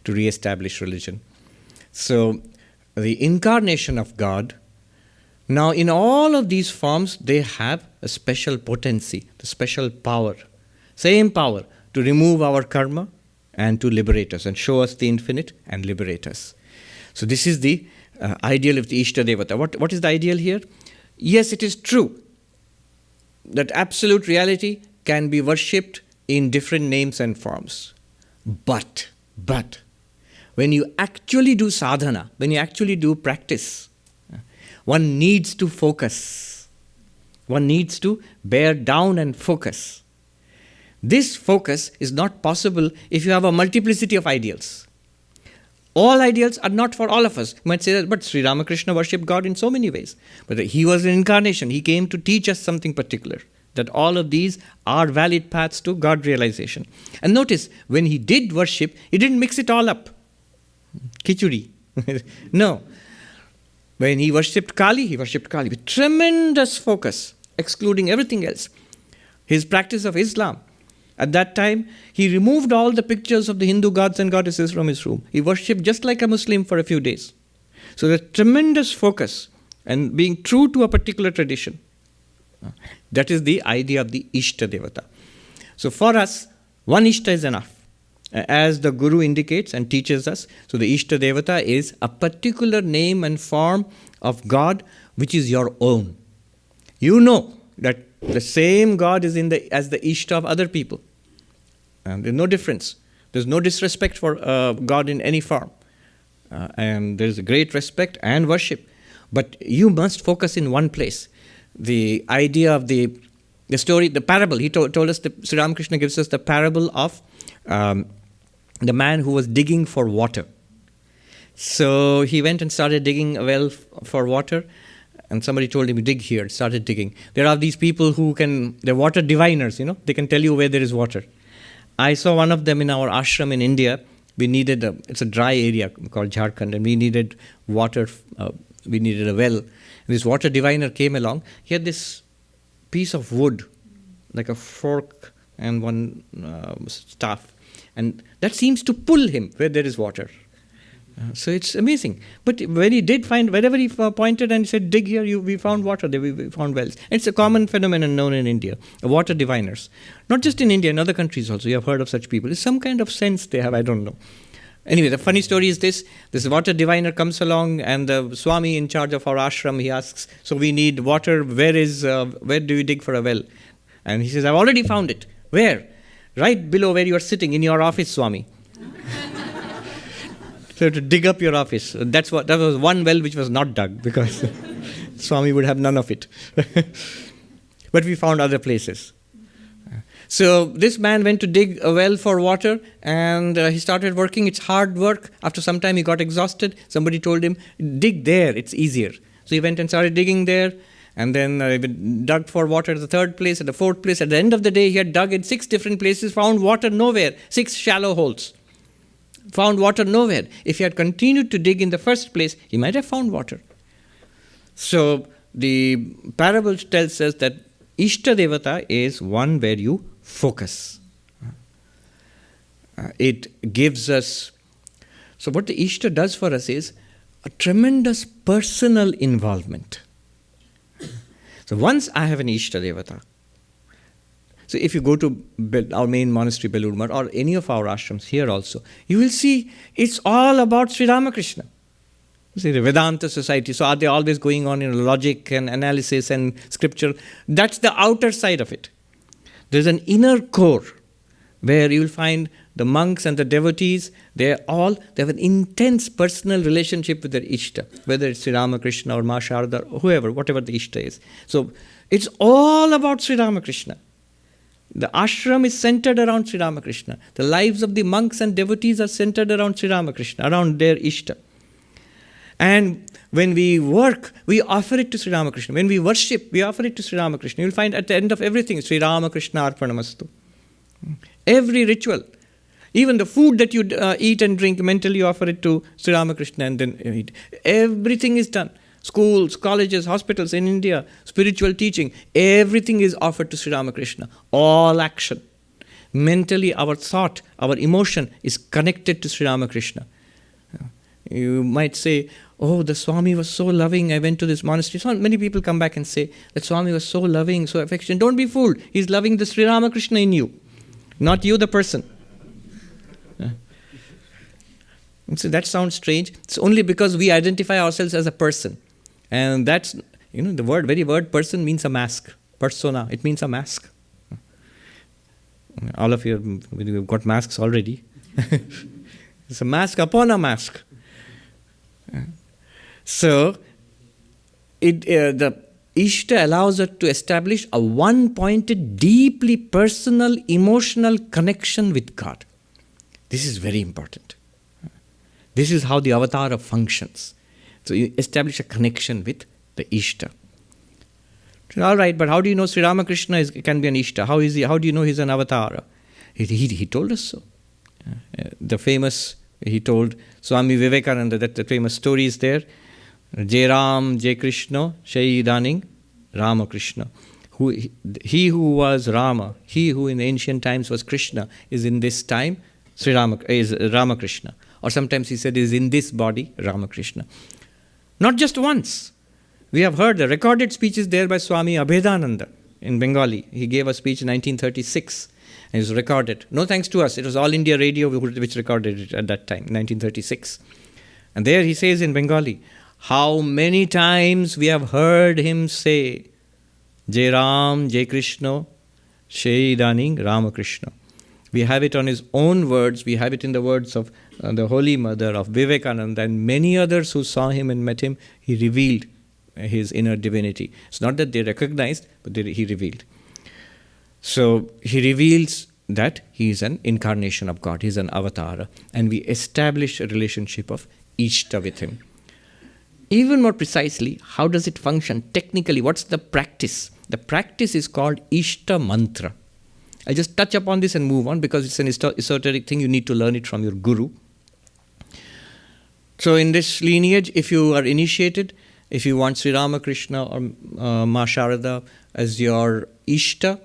to re establish religion. So, the incarnation of God. Now, in all of these forms, they have a special potency, the special power, same power to remove our karma and to liberate us and show us the infinite and liberate us. So, this is the uh, ideal of the Ishta Devata. What, what is the ideal here? Yes, it is true that absolute reality can be worshipped in different names and forms. But, but, when you actually do sadhana, when you actually do practice, one needs to focus. One needs to bear down and focus. This focus is not possible if you have a multiplicity of ideals. All ideals are not for all of us. You might say that, but Sri Ramakrishna worshipped God in so many ways. But he was an incarnation. He came to teach us something particular. that all of these are valid paths to God realization. And notice, when he did worship, he didn't mix it all up. Kichuri. no. When he worshipped Kali, he worshipped Kali with tremendous focus, excluding everything else. His practice of Islam, at that time, he removed all the pictures of the Hindu gods and goddesses from his room. He worshipped just like a Muslim for a few days. So the tremendous focus and being true to a particular tradition. That is the idea of the Ishta Devata. So for us, one Ishta is enough. As the Guru indicates and teaches us, so the Ishta Devata is a particular name and form of God which is your own. You know that the same God is in the as the Ishta of other people. And there's no difference. There's no disrespect for uh, God in any form. Uh, and there's a great respect and worship. But you must focus in one place. The idea of the, the story, the parable, he told, told us, the, Sri Ramakrishna gives us the parable of um, the man who was digging for water. So he went and started digging a well for water, and somebody told him, dig here, started digging. There are these people who can, they're water diviners, you know, they can tell you where there is water. I saw one of them in our ashram in India. We needed, a, it's a dry area called Jharkhand, and we needed water, uh, we needed a well. And this water diviner came along. He had this piece of wood, like a fork and one uh, staff and that seems to pull him where there is water. Uh, so it's amazing. But when he did find, wherever he pointed and said, dig here, you, we found water, there we found wells. It's a common phenomenon known in India, water diviners. Not just in India, in other countries also, you have heard of such people. It's some kind of sense they have, I don't know. Anyway, the funny story is this this water diviner comes along, and the Swami in charge of our ashram, he asks, So we need water, where is, uh, where do you dig for a well? And he says, I've already found it. Where? Right below where you are sitting in your office, Swami. so to dig up your office. That's what that was one well which was not dug because Swami would have none of it. but we found other places. So this man went to dig a well for water and uh, he started working. It's hard work. After some time, he got exhausted. Somebody told him, dig there, it's easier. So he went and started digging there. And then uh, dug for water at the third place, at the fourth place. At the end of the day, he had dug in six different places, found water nowhere, six shallow holes. Found water nowhere. If he had continued to dig in the first place, he might have found water. So the parable tells us that Ishta Devata is one where you focus. Uh, it gives us. So, what the Ishta does for us is a tremendous personal involvement. So once I have an Ishta Devata, so if you go to our main monastery, Belur or any of our ashrams here also, you will see it's all about Sri Ramakrishna. See the Vedanta society. So are they always going on in logic and analysis and scripture? That's the outer side of it. There's an inner core where you'll find the monks and the devotees, they all they have an intense personal relationship with their Ishta, whether it's Sri Ramakrishna or Ma Sharda or whoever, whatever the Ishta is. So it's all about Sri Ramakrishna. The ashram is centered around Sri Ramakrishna. The lives of the monks and devotees are centered around Sri Ramakrishna, around their Ishta. And when we work, we offer it to Sri Ramakrishna. When we worship, we offer it to Sri Ramakrishna. You'll find at the end of everything, Sri Ramakrishna Arpanamastu. Every ritual. Even the food that you uh, eat and drink, mentally offer it to Sri Ramakrishna and then eat. Everything is done. Schools, colleges, hospitals in India, spiritual teaching, everything is offered to Sri Ramakrishna. All action. Mentally, our thought, our emotion is connected to Sri Ramakrishna. You might say, Oh, the Swami was so loving. I went to this monastery. So many people come back and say, That Swami was so loving, so affectionate. Don't be fooled. He's loving the Sri Ramakrishna in you, not you, the person. So that sounds strange. It's only because we identify ourselves as a person. And that's, you know, the word, very word person means a mask. Persona, it means a mask. All of you have got masks already. it's a mask upon a mask. So, it, uh, the Ishta allows us to establish a one pointed, deeply personal, emotional connection with God. This is very important. This is how the avatar functions. So you establish a connection with the Ishta. All right, but how do you know Sri Ramakrishna is, can be an Ishta? How, is he, how do you know he's an avatar? He, he, he told us so. Uh, the famous, he told Swami Vivekananda that the famous story is there. Jai Ram, Jai Krishna, Shaidaning, Ramakrishna. Who, he who was Rama, he who in ancient times was Krishna, is in this time Sri Rama, is Ramakrishna. Or sometimes he said is in this body Ramakrishna. Not just once. We have heard the recorded speeches there by Swami Abhedananda in Bengali. He gave a speech in 1936 and it was recorded. No thanks to us, it was All India Radio which recorded it at that time, 1936. And there he says in Bengali, How many times we have heard him say, Jai Ram, Jai Krishna, Shaidaning Ramakrishna. We have it on his own words, we have it in the words of uh, the Holy Mother, of Vivekananda, and many others who saw him and met him. He revealed his inner divinity. It's not that they recognized, but they, he revealed. So he reveals that he is an incarnation of God, he is an avatar, and we establish a relationship of Ishta with him. Even more precisely, how does it function technically? What's the practice? The practice is called Ishta Mantra. I just touch upon this and move on because it's an esoteric thing. You need to learn it from your guru. So, in this lineage, if you are initiated, if you want Sri Ramakrishna or uh, Ma Sharada as your Ishta,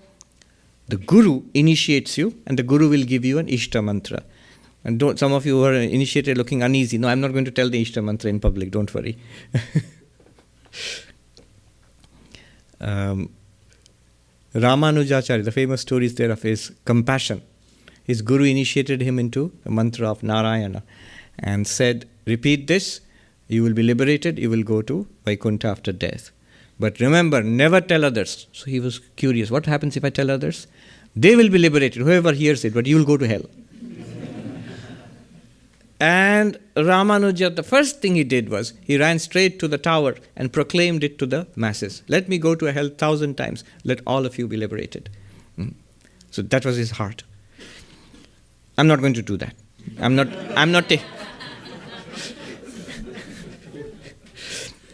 the Guru initiates you and the Guru will give you an Ishta mantra. And don't, some of you who are initiated looking uneasy. No, I'm not going to tell the Ishta mantra in public, don't worry. um, Ramanujacharya, the famous story is there of his compassion. His Guru initiated him into the mantra of Narayana and said, Repeat this you will be liberated, you will go to Vaikuntha after death. But remember, never tell others. So he was curious what happens if I tell others? They will be liberated, whoever hears it, but you will go to hell. and Ramanuja, the first thing he did was he ran straight to the tower and proclaimed it to the masses Let me go to hell thousand times, let all of you be liberated. Hmm. So that was his heart. I'm not going to do that. I'm not, I'm not,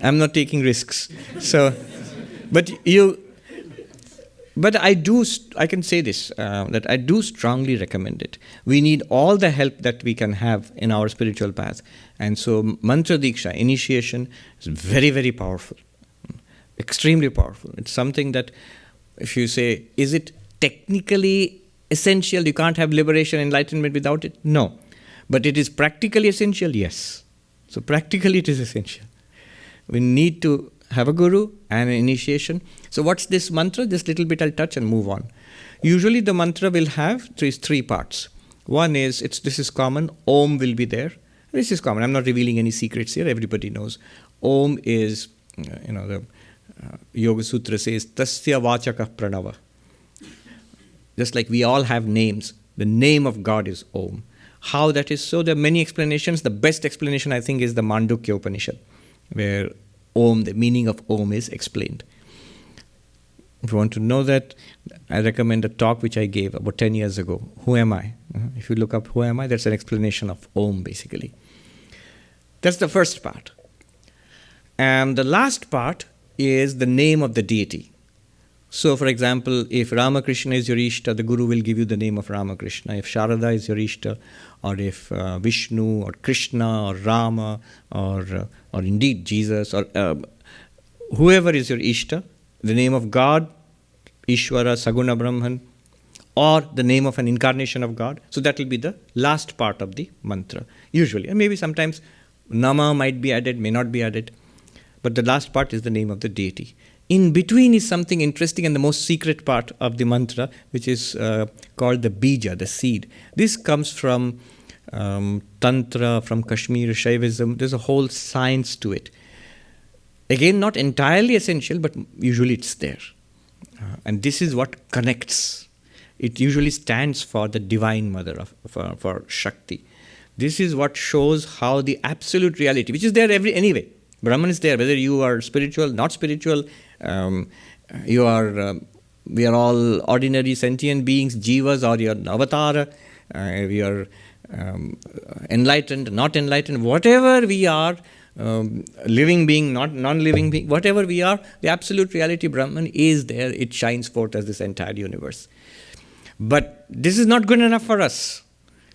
I'm not taking risks. So, but you, but I do, I can say this, uh, that I do strongly recommend it. We need all the help that we can have in our spiritual path. And so, mantra diksha, initiation, is very, very powerful. Extremely powerful. It's something that, if you say, is it technically essential? You can't have liberation, enlightenment without it? No. But it is practically essential? Yes. So, practically, it is essential we need to have a guru and an initiation. So, what's this mantra? This little bit I'll touch and move on. Usually, the mantra will have three, three parts. One is it's this is common. Om will be there. This is common. I'm not revealing any secrets here. Everybody knows. Om is, uh, you know, the uh, Yoga Sutra says Tasya Vachaka Pranava. Just like we all have names, the name of God is Om. How that is so, there are many explanations. The best explanation, I think, is the Mandukya Upanishad where Om, the meaning of Om is explained. If you want to know that, I recommend a talk which I gave about 10 years ago. Who am I? Uh, if you look up Who am I, that's an explanation of Om basically. That's the first part. And the last part is the name of the deity. So, for example, if Ramakrishna is your Ishta, the Guru will give you the name of Ramakrishna. If Sharada is your Ishta, or if uh, Vishnu, or Krishna, or Rama, or, uh, or indeed Jesus, or uh, whoever is your Ishta, the name of God, Ishvara, Saguna Brahman, or the name of an incarnation of God. So, that will be the last part of the mantra, usually. And maybe sometimes Nama might be added, may not be added, but the last part is the name of the deity. In between is something interesting and the most secret part of the mantra, which is uh, called the bija, the seed. This comes from um, Tantra, from Kashmir, Shaivism. There's a whole science to it. Again, not entirely essential, but usually it's there. Uh, and this is what connects. It usually stands for the Divine Mother, of, for, for Shakti. This is what shows how the absolute reality, which is there every anyway, Brahman is there, whether you are spiritual, not spiritual, um, you are, um, we are all ordinary sentient beings, jivas, or you're an avatar, uh, we are um, enlightened, not enlightened, whatever we are, um, living being, not non living being, whatever we are, the absolute reality Brahman is there. It shines forth as this entire universe. But this is not good enough for us.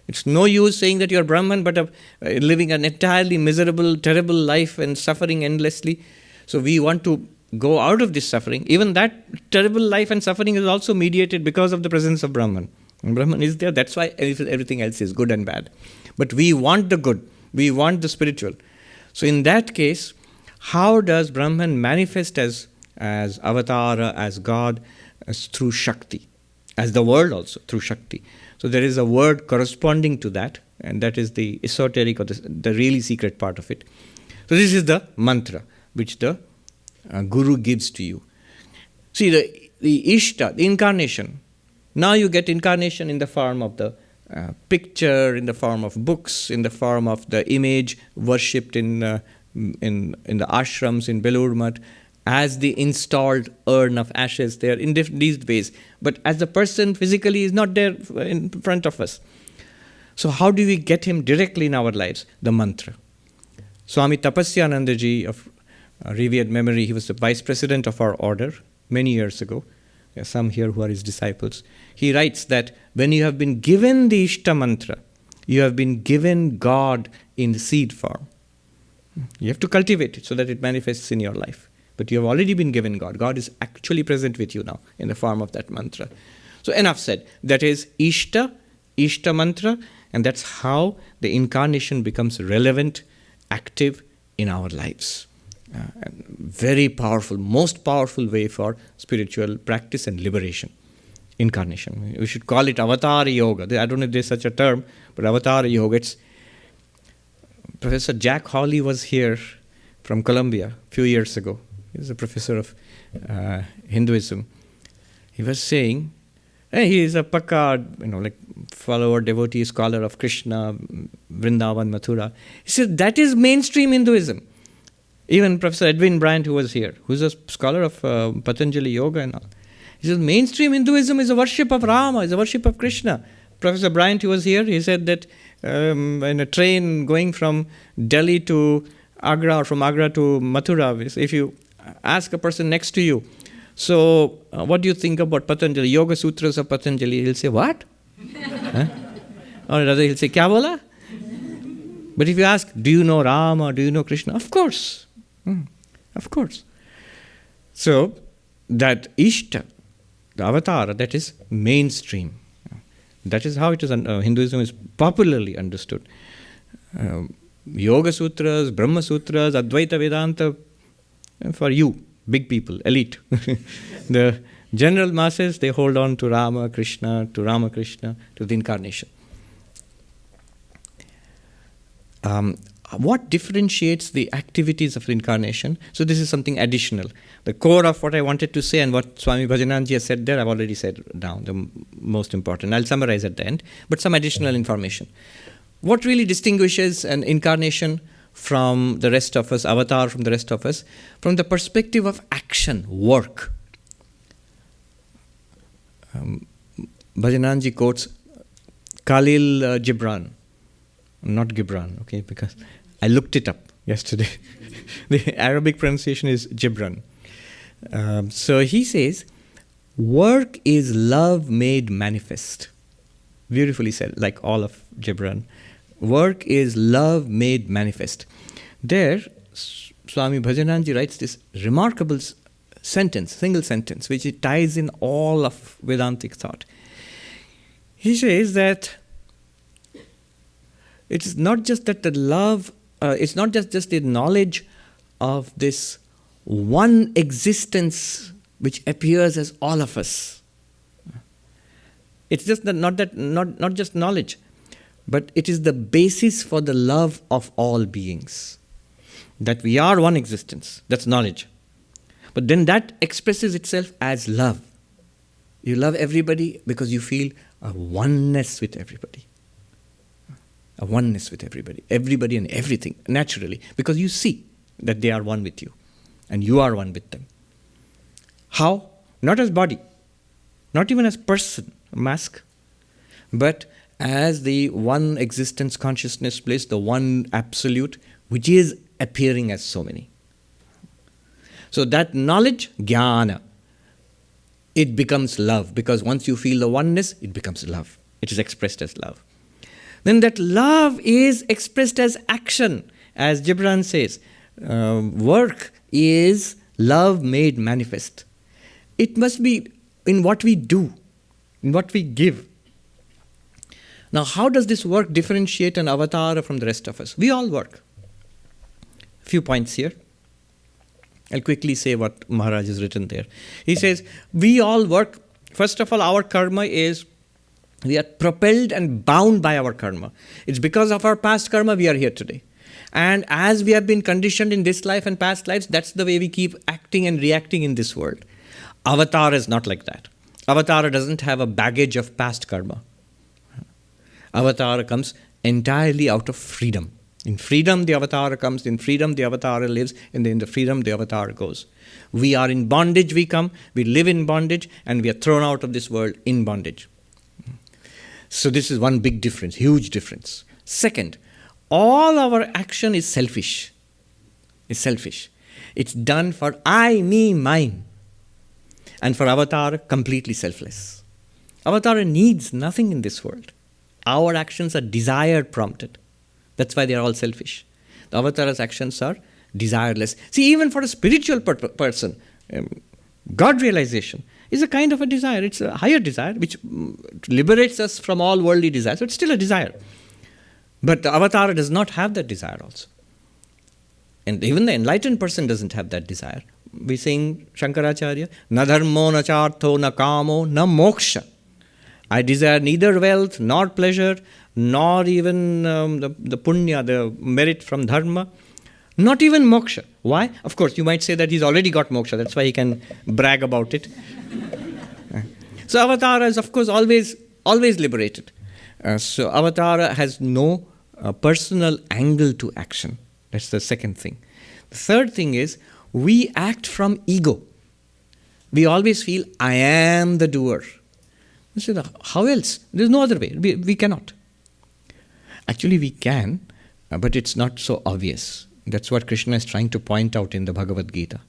It's no use saying that you're Brahman, but uh, living an entirely miserable, terrible life and suffering endlessly. So we want to go out of this suffering. Even that terrible life and suffering is also mediated because of the presence of Brahman. Brahman is there, that's why everything else is good and bad. But we want the good, we want the spiritual. So, in that case, how does Brahman manifest as, as Avatara, as God, as through Shakti, as the world also, through Shakti? So, there is a word corresponding to that, and that is the esoteric or the, the really secret part of it. So, this is the mantra which the uh, Guru gives to you. See, the, the Ishta, the incarnation, now you get incarnation in the form of the uh, picture, in the form of books, in the form of the image worshipped in, uh, in, in the ashrams in Belur Math, as the installed urn of ashes there in these ways. But as the person physically is not there in front of us. So, how do we get him directly in our lives? The mantra. Swami Tapasyanandaji of uh, revered memory, he was the vice president of our order many years ago. There are some here who are his disciples he writes that when you have been given the Ishta mantra, you have been given God in the seed form. You have to cultivate it so that it manifests in your life. But you have already been given God. God is actually present with you now in the form of that mantra. So, enough said. That is Ishta, Ishta mantra, and that's how the incarnation becomes relevant, active in our lives. Uh, very powerful, most powerful way for spiritual practice and liberation incarnation. We should call it avatar yoga. I don't know if there's such a term, but avatar yoga. It's Professor Jack Hawley was here from Columbia a few years ago. He was a professor of uh, Hinduism. He was saying, hey, he is a pakka, you know, like follower, devotee, scholar of Krishna, Vrindavan, Mathura. He said that is mainstream Hinduism. Even Professor Edwin Bryant, who was here, who's a scholar of uh, Patanjali Yoga and all, he says mainstream Hinduism is a worship of Rama, is a worship of Krishna. Professor Bryant, who was here, he said that um, in a train going from Delhi to Agra or from Agra to Mathura, if you ask a person next to you, so uh, what do you think about Patanjali, Yoga Sutras of Patanjali? He'll say, what? huh? Or rather, he'll say, Kya bola? But if you ask, do you know Rama, do you know Krishna? Of course. Hmm. Of course. So, that Ishta, the avatar that is mainstream. That is how it is. Uh, Hinduism is popularly understood. Uh, Yoga Sutras, Brahma Sutras, Advaita Vedanta, uh, for you, big people, elite. the general masses, they hold on to Rama, Krishna, to Rama Krishna, to the incarnation. Um, what differentiates the activities of reincarnation? So, this is something additional. The core of what I wanted to say and what Swami Bhajananandaji has said there, I've already said down, the most important. I'll summarize at the end, but some additional information. What really distinguishes an incarnation from the rest of us, avatar from the rest of us, from the perspective of action, work? Um, Bhajananandaji quotes Khalil uh, Gibran, not Gibran, okay, because I looked it up yesterday. the Arabic pronunciation is Gibran. Um, so he says, work is love made manifest. Beautifully said, like all of Gibran. Work is love made manifest. There, Swami Bhajananandaji writes this remarkable sentence, single sentence, which ties in all of Vedantic thought. He says that it is not just that the love uh, it's not just, just the knowledge of this one existence which appears as all of us. It's just that not that not, not just knowledge, but it is the basis for the love of all beings. That we are one existence, that's knowledge. But then that expresses itself as love. You love everybody because you feel a oneness with everybody a oneness with everybody, everybody and everything, naturally, because you see that they are one with you and you are one with them. How? Not as body, not even as person, mask, but as the one existence consciousness place, the one absolute, which is appearing as so many. So that knowledge, jnana, it becomes love because once you feel the oneness, it becomes love. It is expressed as love. Then that love is expressed as action, as Gibran says. Uh, work is love made manifest. It must be in what we do, in what we give. Now, how does this work differentiate an avatar from the rest of us? We all work. A Few points here. I'll quickly say what Maharaj has written there. He says, We all work. First of all, our karma is we are propelled and bound by our karma. It's because of our past karma we are here today. And as we have been conditioned in this life and past lives, that's the way we keep acting and reacting in this world. Avatar is not like that. Avatar doesn't have a baggage of past karma. Avatar comes entirely out of freedom. In freedom, the avatar comes. In freedom, the avatar lives. And in the freedom, the avatar goes. We are in bondage, we come. We live in bondage, and we are thrown out of this world in bondage. So, this is one big difference, huge difference. Second, all our action is selfish. It's selfish. It's done for I, me, mine. And for Avatar, completely selfless. Avatar needs nothing in this world. Our actions are desire prompted. That's why they are all selfish. The avatar's actions are desireless. See, even for a spiritual per- person, um, God realization is a kind of a desire. It's a higher desire which liberates us from all worldly desires. So it's still a desire. But the avatar does not have that desire also. And even the enlightened person doesn't have that desire. We sing Shankaracharya, na dharmo na chartho na kamo na moksha. I desire neither wealth nor pleasure nor even um, the, the punya, the merit from dharma, not even moksha. Why? Of course, you might say that he's already got moksha, that's why he can brag about it. so Avatara is, of course, always always liberated. Uh, so Avatara has no uh, personal angle to action. That's the second thing. The third thing is we act from ego. We always feel, I am the doer. How else? There's no other way. We, we cannot. Actually, we can, uh, but it's not so obvious. That's what Krishna is trying to point out in the Bhagavad Gita.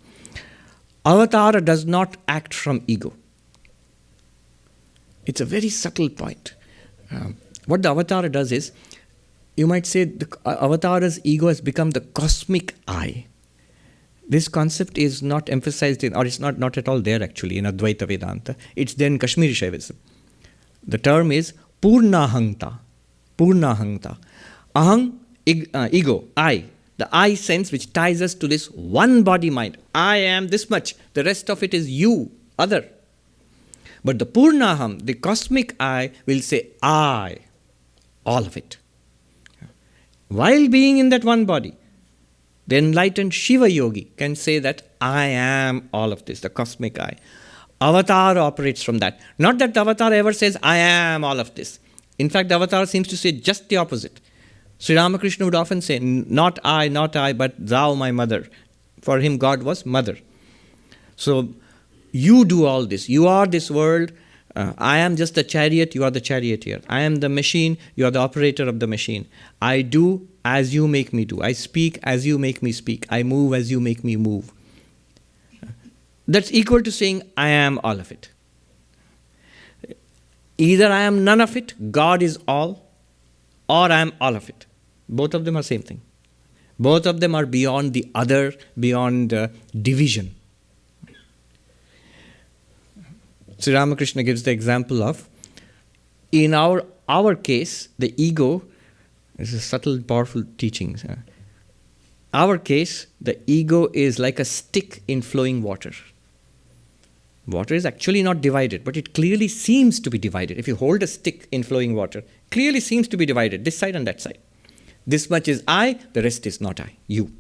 Avatara does not act from ego. It's a very subtle point. Um, what the avatar does is, you might say the uh, avatar's ego has become the cosmic I. This concept is not emphasized in, or it's not, not at all there actually in Advaita Vedanta. It's there in Kashmiri Shaivism. The term is Purnahangta. Purnahangta. Ahang, uh, ego, I. The I sense which ties us to this one body mind. I am this much. The rest of it is you, other. But the Purnaham, the cosmic I, will say I, all of it. While being in that one body, the enlightened Shiva yogi can say that I am all of this, the cosmic I. Avatar operates from that. Not that the avatar ever says, I am all of this. In fact, the avatar seems to say just the opposite. Sri Ramakrishna would often say, Not I, not I, but thou, my mother. For him, God was mother. So, you do all this. You are this world. Uh, I am just the chariot, you are the charioteer. I am the machine, you are the operator of the machine. I do as you make me do. I speak as you make me speak. I move as you make me move. That's equal to saying, I am all of it. Either I am none of it, God is all, or I am all of it. Both of them are same thing. Both of them are beyond the other, beyond uh, division. Sri Ramakrishna gives the example of in our our case, the ego is a subtle, powerful teaching. Our case, the ego is like a stick in flowing water. Water is actually not divided, but it clearly seems to be divided. If you hold a stick in flowing water, clearly seems to be divided, this side and that side. This much is I, the rest is not I. You,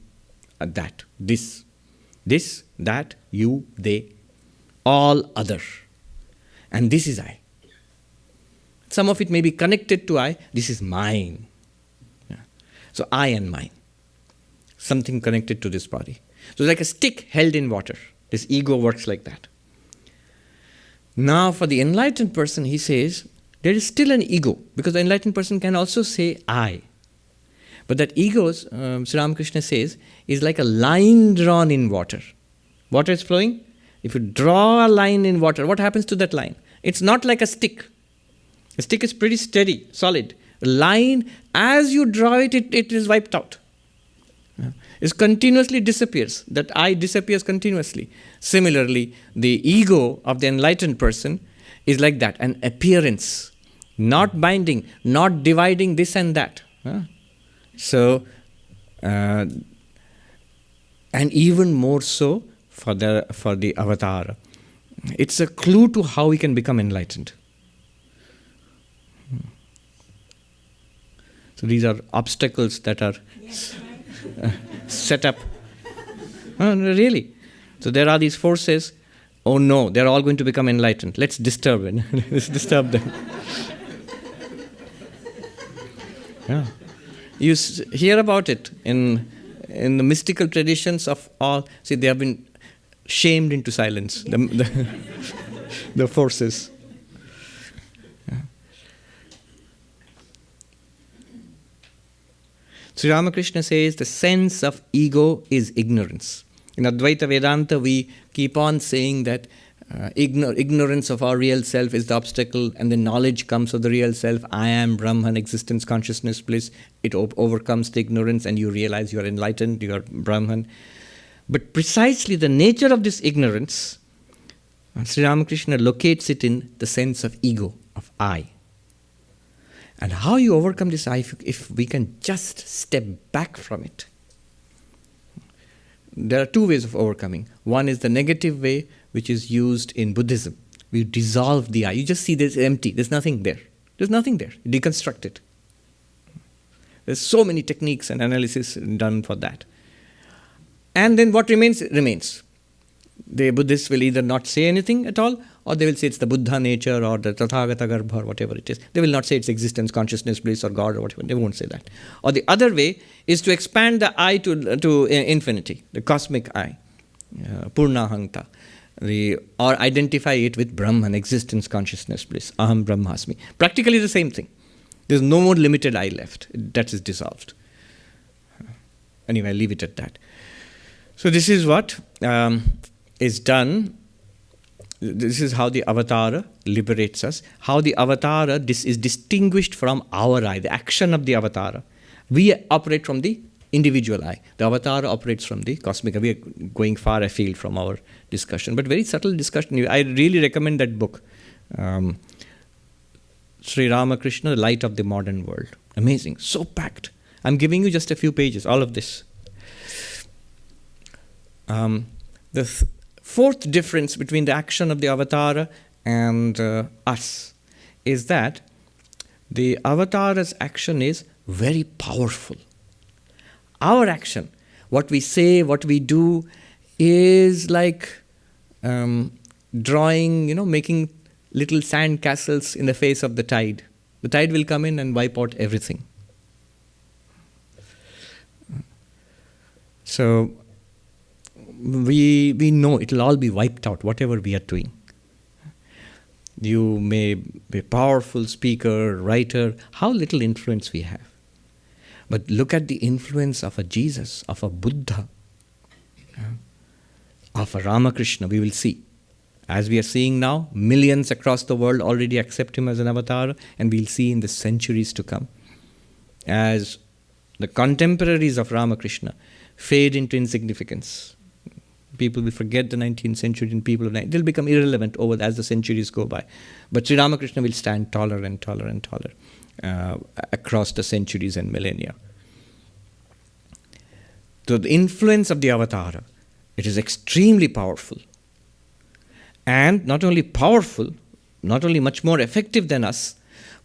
uh, that, this, this, that, you, they, all other. And this is I. Some of it may be connected to I, this is mine. Yeah. So I and mine. Something connected to this body. So it's like a stick held in water. This ego works like that. Now, for the enlightened person, he says there is still an ego because the enlightened person can also say I. But that ego, um, Sri Ramakrishna says, is like a line drawn in water. Water is flowing. If you draw a line in water, what happens to that line? It's not like a stick. A stick is pretty steady, solid. A line, as you draw it, it, it is wiped out. It continuously disappears. That I disappears continuously. Similarly, the ego of the enlightened person is like that an appearance, not binding, not dividing this and that. So, uh, and even more so for the, for the avatar. It's a clue to how we can become enlightened. So these are obstacles that are uh, set up. Uh, really. So there are these forces. Oh no, they're all going to become enlightened. Let's disturb them. Let's disturb them. yeah. You hear about it in in the mystical traditions of all. See, they have been shamed into silence. The, the, the forces. Sri Ramakrishna says the sense of ego is ignorance. In Advaita Vedanta, we keep on saying that uh, ignor- ignorance of our real self is the obstacle, and the knowledge comes of the real self. I am Brahman, existence, consciousness, bliss. It o- overcomes the ignorance, and you realize you are enlightened, you are Brahman. But precisely the nature of this ignorance, uh, Sri Ramakrishna locates it in the sense of ego, of I. And how you overcome this I, if, if we can just step back from it. There are two ways of overcoming. One is the negative way, which is used in Buddhism. We dissolve the I. You just see this empty, there's nothing there. There's nothing there. You deconstruct it. There's so many techniques and analysis done for that. And then what remains, remains. The Buddhists will either not say anything at all, or they will say it's the Buddha nature or the Tathagata Garbha or whatever it is. They will not say it's existence, consciousness, bliss, or God or whatever. They won't say that. Or the other way is to expand the I to, to infinity, the cosmic I, uh, Purnahanta, the, or identify it with Brahman, existence, consciousness, bliss, Aham Brahmasmi. Practically the same thing. There's no more limited I left. That is dissolved. Anyway, I leave it at that. So this is what um, is done this is how the avatar liberates us how the avatar dis- is distinguished from our i the action of the avatar we operate from the individual i the avatar operates from the cosmic we are going far afield from our discussion but very subtle discussion. I really recommend that book. Um, sri ramakrishna the light of the modern world. Amazing so packed. I'm giving you just a few pages all of this. Um, the th- fourth difference between the action of the avatar and uh, us is that the avatar's action is very powerful. Our action, what we say, what we do, is like um, drawing, you know, making little sand castles in the face of the tide. The tide will come in and wipe out everything. So, we, we know it will all be wiped out, whatever we are doing. You may be a powerful speaker, writer, how little influence we have. But look at the influence of a Jesus, of a Buddha, of Ramakrishna, we will see. As we are seeing now, millions across the world already accept him as an avatar, and we'll see in the centuries to come. As the contemporaries of Ramakrishna fade into insignificance, people will forget the 19th century and people of the they'll become irrelevant over as the centuries go by but Sri Ramakrishna will stand taller and taller and taller uh, across the centuries and millennia so the influence of the avatar it is extremely powerful and not only powerful not only much more effective than us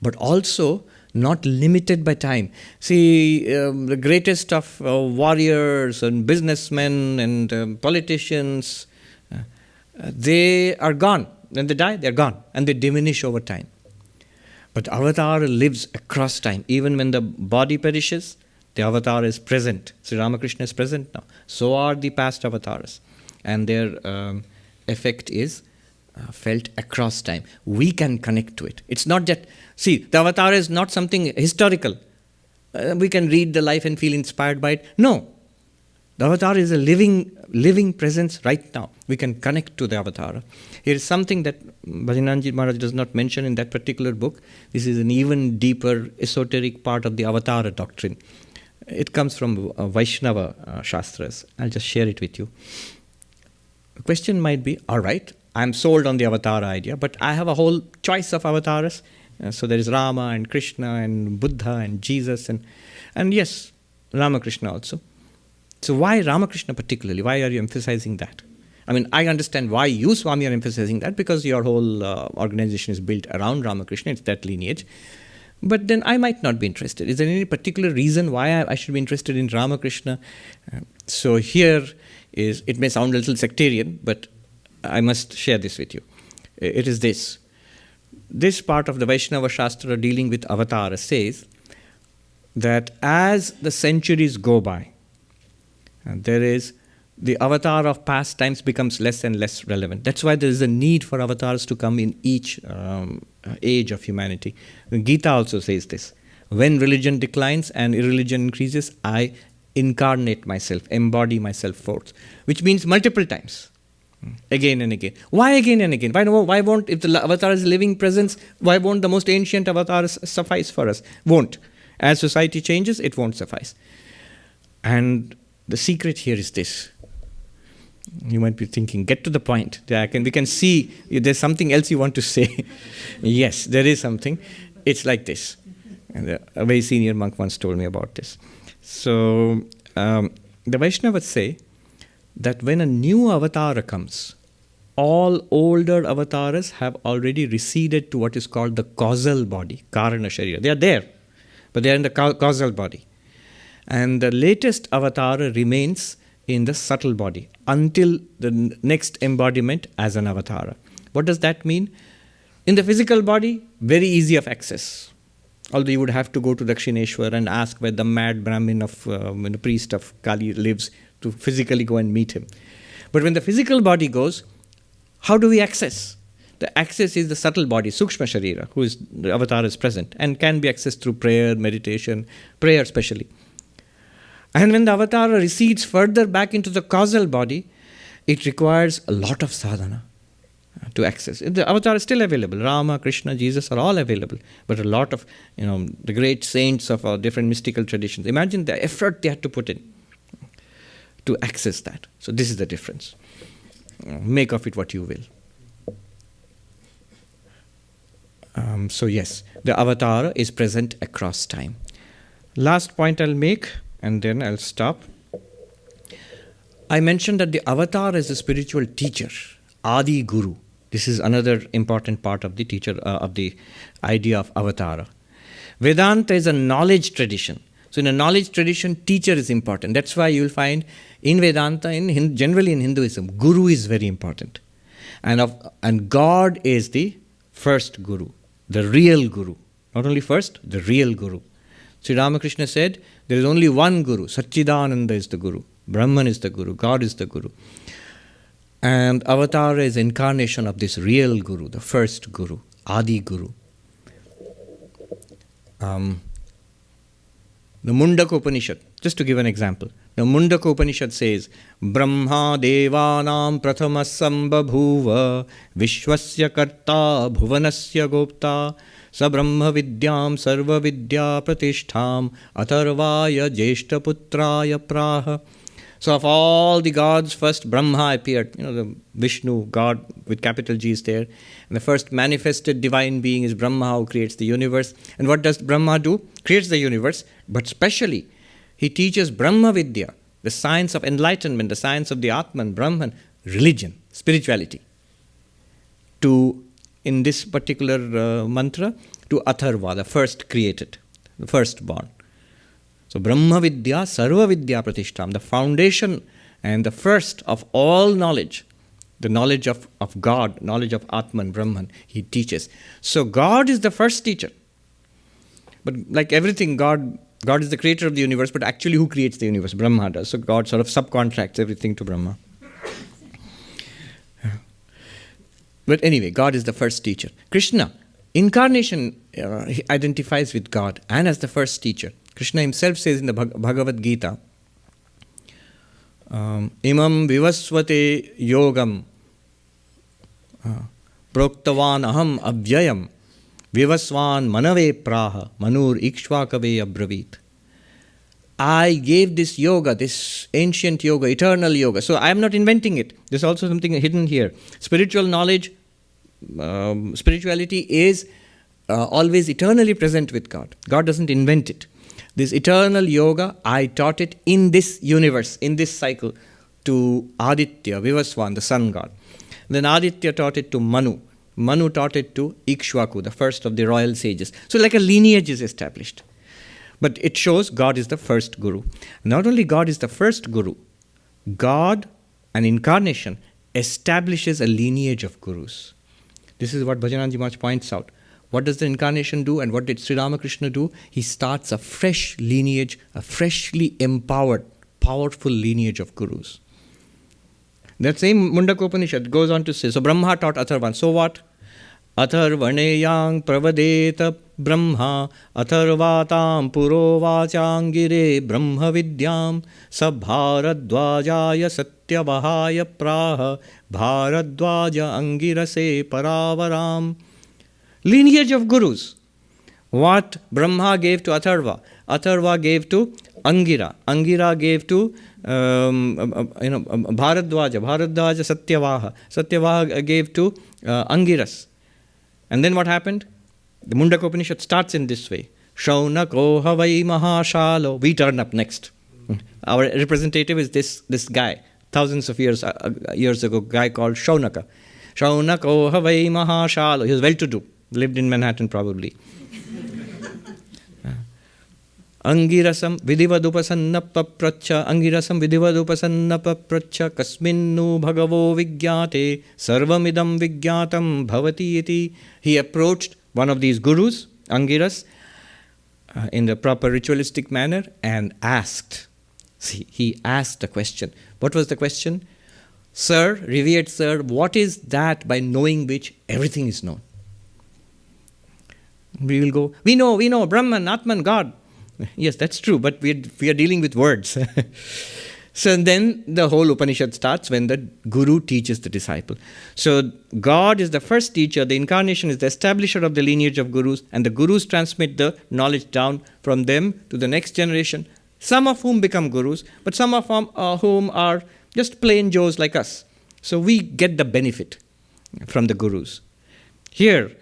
but also not limited by time. See, um, the greatest of uh, warriors and businessmen and um, politicians, uh, they are gone. When they die, they're gone and they diminish over time. But Avatar lives across time. Even when the body perishes, the Avatar is present. Sri Ramakrishna is present now. So are the past avatars. And their um, effect is uh, felt across time. We can connect to it. It's not that, see, the avatar is not something historical. uh, we can read the life and feel inspired by it. No. The avatar is a living, living presence right now. We can connect to the avatar. Here is something that Bhajananandaji Maharaj does not mention in that particular book. This is an even deeper esoteric part of the avatar doctrine. It comes from uh, Vaishnava uh, Shastras. I'll just share it with you. The question might be all right, I'm sold on the avatar idea, but I have a whole choice of avatars. Uh, so there is Rama and Krishna and Buddha and Jesus and and yes, Ramakrishna also. So why Ramakrishna particularly? Why are you emphasizing that? I mean, I understand why you, Swami, are emphasizing that because your whole uh, organization is built around Ramakrishna. It's that lineage. But then I might not be interested. Is there any particular reason why I, should be interested in Ramakrishna? Uh, so here is, it may sound a little sectarian, but I must share this with you. It is this. This part of the Vaishnava Shastra dealing with avatara says that as the centuries go by, there is the avatar of past times becomes less and less relevant. That's why there is a need for avatars to come in each um, age of humanity. Gita also says this. When religion declines and irreligion increases, I incarnate myself, embody myself forth, which means multiple times again and again. Why again and again? Why, why won't, if the avatar is living presence, why won't the most ancient avatars suffice for us? Won't. As society changes, it won't suffice. And the secret here is this. You might be thinking, get to the point. Can, we can see there's something else you want to say. yes, there is something. It's like this. And a very senior monk once told me about this. So um, the Vaishnavas say that when a new avatar comes, all older avatars have already receded to what is called the causal body, Karana Sharira. They are there, but they are in the causal body. And the latest avatar remains in the subtle body until the next embodiment as an avatar. What does that mean? In the physical body, very easy of access. Although you would have to go to Dakshineshwar and ask where the mad Brahmin of um, the priest of Kali lives to physically go and meet him. But when the physical body goes, how do we access? The access is the subtle body, Sukshma Sharira, who is the avatar is present and can be accessed through prayer, meditation, prayer especially. And when the avatar recedes further back into the causal body, it requires a lot of sadhana to access. The avatar is still available. Rama, Krishna, Jesus are all available. But a lot of, you know, the great saints of our different mystical traditions, imagine the effort they had to put in to access that. So this is the difference. Make of it what you will. Um, so yes, the avatar is present across time. Last point I'll make, and then I'll stop. I mentioned that the avatar is a spiritual teacher, Adi Guru. This is another important part of the teacher uh, of the idea of avatar. Vedanta is a knowledge tradition. So in a knowledge tradition, teacher is important. That's why you'll find in Vedanta, in generally in Hinduism, Guru is very important. And, of, and God is the first Guru, the real Guru. Not only first, the real Guru. Sri Ramakrishna said, there is only one Guru. Satchidananda is the Guru. Brahman is the Guru. God is the Guru. And Avatar is incarnation of this real Guru, the first Guru, Adi Guru. Um, the Mundaka Upanishad, just to give an example. The Mundaka Upanishad says, Brahma devanam prathama sambhabhuva vishwasya karta bhuvanasya gopta vidyam sarva vidya pratishtham atharvaya praha. So of all the gods, first Brahma appeared. You know, the Vishnu, God with capital G is there. And the first manifested divine being is Brahma who creates the universe. And what does Brahma do? Creates the universe, but specially he teaches Brahma Vidya, the science of enlightenment, the science of the Atman, Brahman, religion, spirituality. To, in this particular uh, mantra, to Atharva, the first created, the first born. So Brahma Vidya, Sarva Vidya Pratishtam, the foundation and the first of all knowledge, the knowledge of, of God, knowledge of Atman, Brahman, he teaches. So God is the first teacher. But like everything, God God is the creator of the universe, but actually, who creates the universe? Brahma does. So God sort of subcontracts everything to Brahma. But anyway, God is the first teacher. Krishna, incarnation, uh, identifies with God and as the first teacher. Krishna himself says in the Bhagavad Gita, um, imam vivasvate yogam uh, प्रोक्तवान अहम अव्ययम विवस्वान मनवे प्राह Manur इक्ष्वाकवे अब्रवीत I gave this yoga, this ancient yoga, eternal yoga. So I am not inventing it. There's also something hidden here. Spiritual knowledge, um, spirituality is uh, always eternally present with God. God doesn't invent it. This eternal yoga, I taught it in this universe, in this cycle, to Aditya, Vivaswan, the sun god. Then Aditya taught it to Manu. Manu taught it to Ikshvaku, the first of the royal sages. So, like a lineage is established. But it shows God is the first guru. Not only God is the first guru, God, an incarnation, establishes a lineage of gurus. This is what Bhajananandaji Maharaj points out. What does the incarnation do and what did Sri Ramakrishna do? He starts a fresh lineage, a freshly empowered, powerful lineage of gurus. That same Mundaka Upanishad goes on to say, so Brahma taught Atharvan, so what? Atharvaneyang pravadet Brahma अथर्वातां ब्रह्म विद्या स भारद्वाजा सत्यवहाय प्राह भारद्वाज अङ्गिरसे परावराम् lineage of gurus what Brahma gave to Atharva Atharva gave Angira Angira Angira gave to Uno Bharadvaj Bharadvaj Satyavaha Satyavaha gave to Angiras and then what happened The Mundaka Upanishad starts in this way. Shaunako Havai Mahashalo. We turn up next. Our representative is this, this guy, thousands of years, uh, uh years ago, guy called Shaunaka. Shaunako Havai Mahashalo. He was well to do, lived in Manhattan probably. अंगिरसं विधिवदुपसन्नपप्रच्छ अंगिरसं विधिवदुपसन्नपप्रच्छ कस्मिन्नु भगवो विज्ञाते सर्वमिदं विज्ञातं भवति इति he approached one of these gurus angiras uh, in the proper ritualistic manner and asked see he asked a question. What was the question? Sir revered sir what is that by knowing which everything is known? We will go we know we know brahman atman god. Yes, that's true, but we are, we are dealing with words. so then the whole Upanishad starts when the Guru teaches the disciple. So God is the first teacher, the incarnation is the establisher of the lineage of Gurus, and the Gurus transmit the knowledge down from them to the next generation, some of whom become Gurus, but some of whom, uh, are just plain Joes like us. So we get the benefit from the Gurus. Here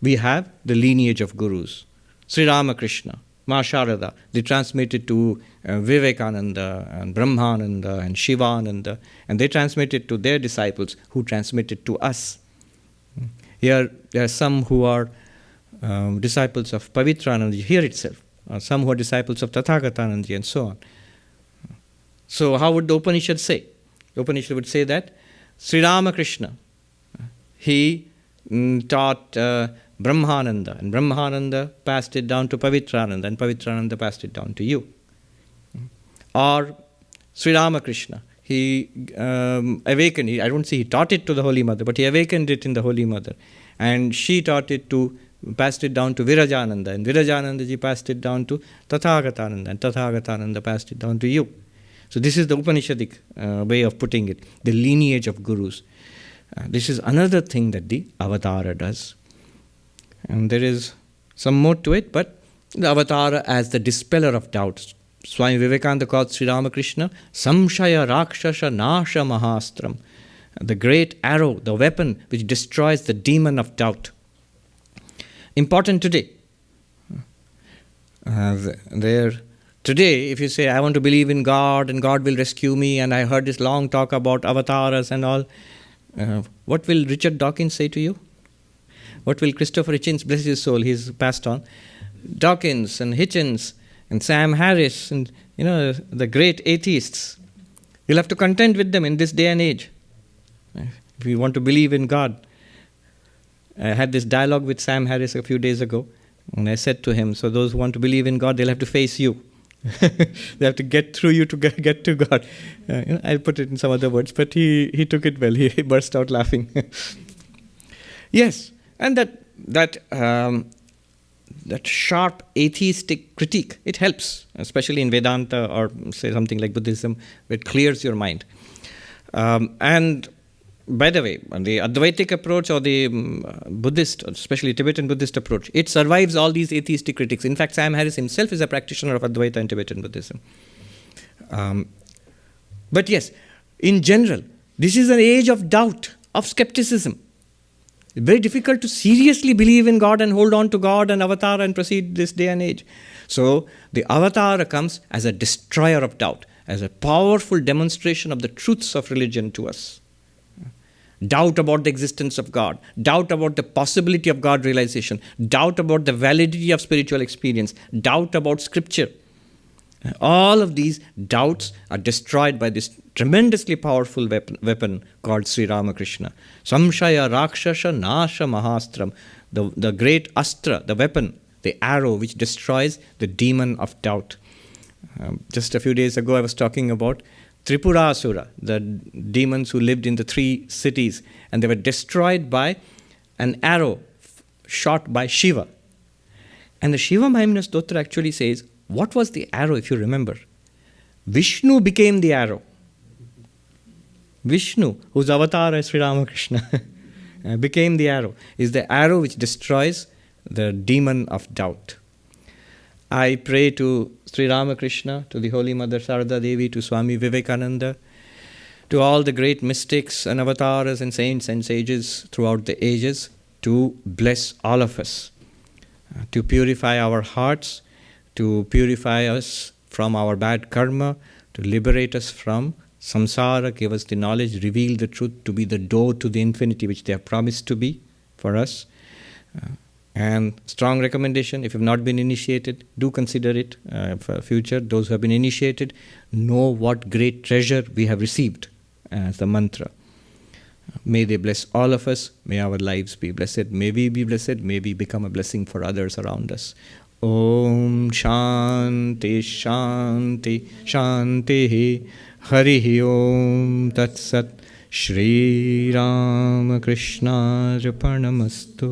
we have the lineage of Gurus. Sri Ramakrishna, Ma Sharada. They transmitted to Vivekananda and Brahmananda and Shivananda, and they transmitted to their disciples who transmitted to us. Here, there are some who are um, disciples of Pavitranandaji, here itself, some who are disciples of Tathagatanandaji, and so on. So, how would the Upanishad say? The Upanishad would say that Sri Ramakrishna, he mm, taught. Uh, Brahmananda, and Brahmananda passed it down to Pavitrananda, and Pavitrananda passed it down to you. Or Sri Ramakrishna, he um, awakened, I don't say he taught it to the Holy Mother, but he awakened it in the Holy Mother. And she taught it to, passed it down to Virajananda, and Virajananda ji passed it down to Tathagatananda, and Tathagatananda passed it down to you. So this is the Upanishadic uh, way of putting it, the lineage of gurus. Uh, this is another thing that the avatara does. And there is some more to it, but the avatara as the dispeller of doubts. Swami Vivekananda called Sri Ramakrishna Samshaya Rakshasha Nasha Mahastram, the great arrow, the weapon which destroys the demon of doubt. Important today. Uh, there, today, if you say, I want to believe in God and God will rescue me, and I heard this long talk about avatars and all, uh, what will Richard Dawkins say to you? What will Christopher Hitchens, bless his soul, he's passed on, Dawkins and Hitchens and Sam Harris and you know the great atheists. You'll have to contend with them in this day and age. If you want to believe in God. I had this dialogue with Sam Harris a few days ago, and I said to him, So those who want to believe in God, they'll have to face you. they have to get through you to get, to God. Uh, I'll put it in some other words, but he, he took it well. He, he burst out laughing. yes, and that that um, that sharp atheistic critique. It helps, especially in Vedanta or say something like Buddhism, it clears your mind. Um, and by the way, the Advaitic approach or the um, Buddhist, especially Tibetan Buddhist approach, it survives all these atheistic critics. In fact, Sam Harris himself is a practitioner of Advaita and Tibetan Buddhism. Um, but yes, in general, this is an age of doubt, of skepticism. Very difficult to seriously believe in God and hold on to God and avatar and proceed this day and age. So the avatar comes as a destroyer of doubt, as a powerful demonstration of the truths of religion to us doubt about the existence of God, doubt about the possibility of God realization, doubt about the validity of spiritual experience, doubt about scripture. All of these doubts are destroyed by this tremendously powerful weapon, weapon called Sri Ramakrishna. Samshaya Rakshasha Nasha Mahastram, the, the great astra, the weapon, the arrow which destroys the demon of doubt. Um, just a few days ago, I was talking about Tripurasura, the demons who lived in the three cities, and they were destroyed by an arrow shot by Shiva. And the Shiva Mahimna Stotra actually says, What was the arrow, if you remember? Vishnu became the arrow. Vishnu, whose avatar is Sri Ramakrishna, became the arrow, is the arrow which destroys the demon of doubt. I pray to Sri Ramakrishna, to the Holy Mother Sarada Devi, to Swami Vivekananda, to all the great mystics and avatars and saints and sages throughout the ages, to bless all of us, uh, to purify our hearts, to purify us from our bad karma, to liberate us from samsara, gave us the knowledge, revealed the truth to be the door to the infinity which they have promised to be for us. Uh, and strong recommendation if you've not been initiated, do consider it uh, for future. Those who have been initiated know what great treasure we have received as the mantra. May they bless all of us. May our lives be blessed. May we be blessed. May we become a blessing for others around us. Om Shanti Shanti Shanti Hari Om तत्सत् कृष्णार्पणमस्तु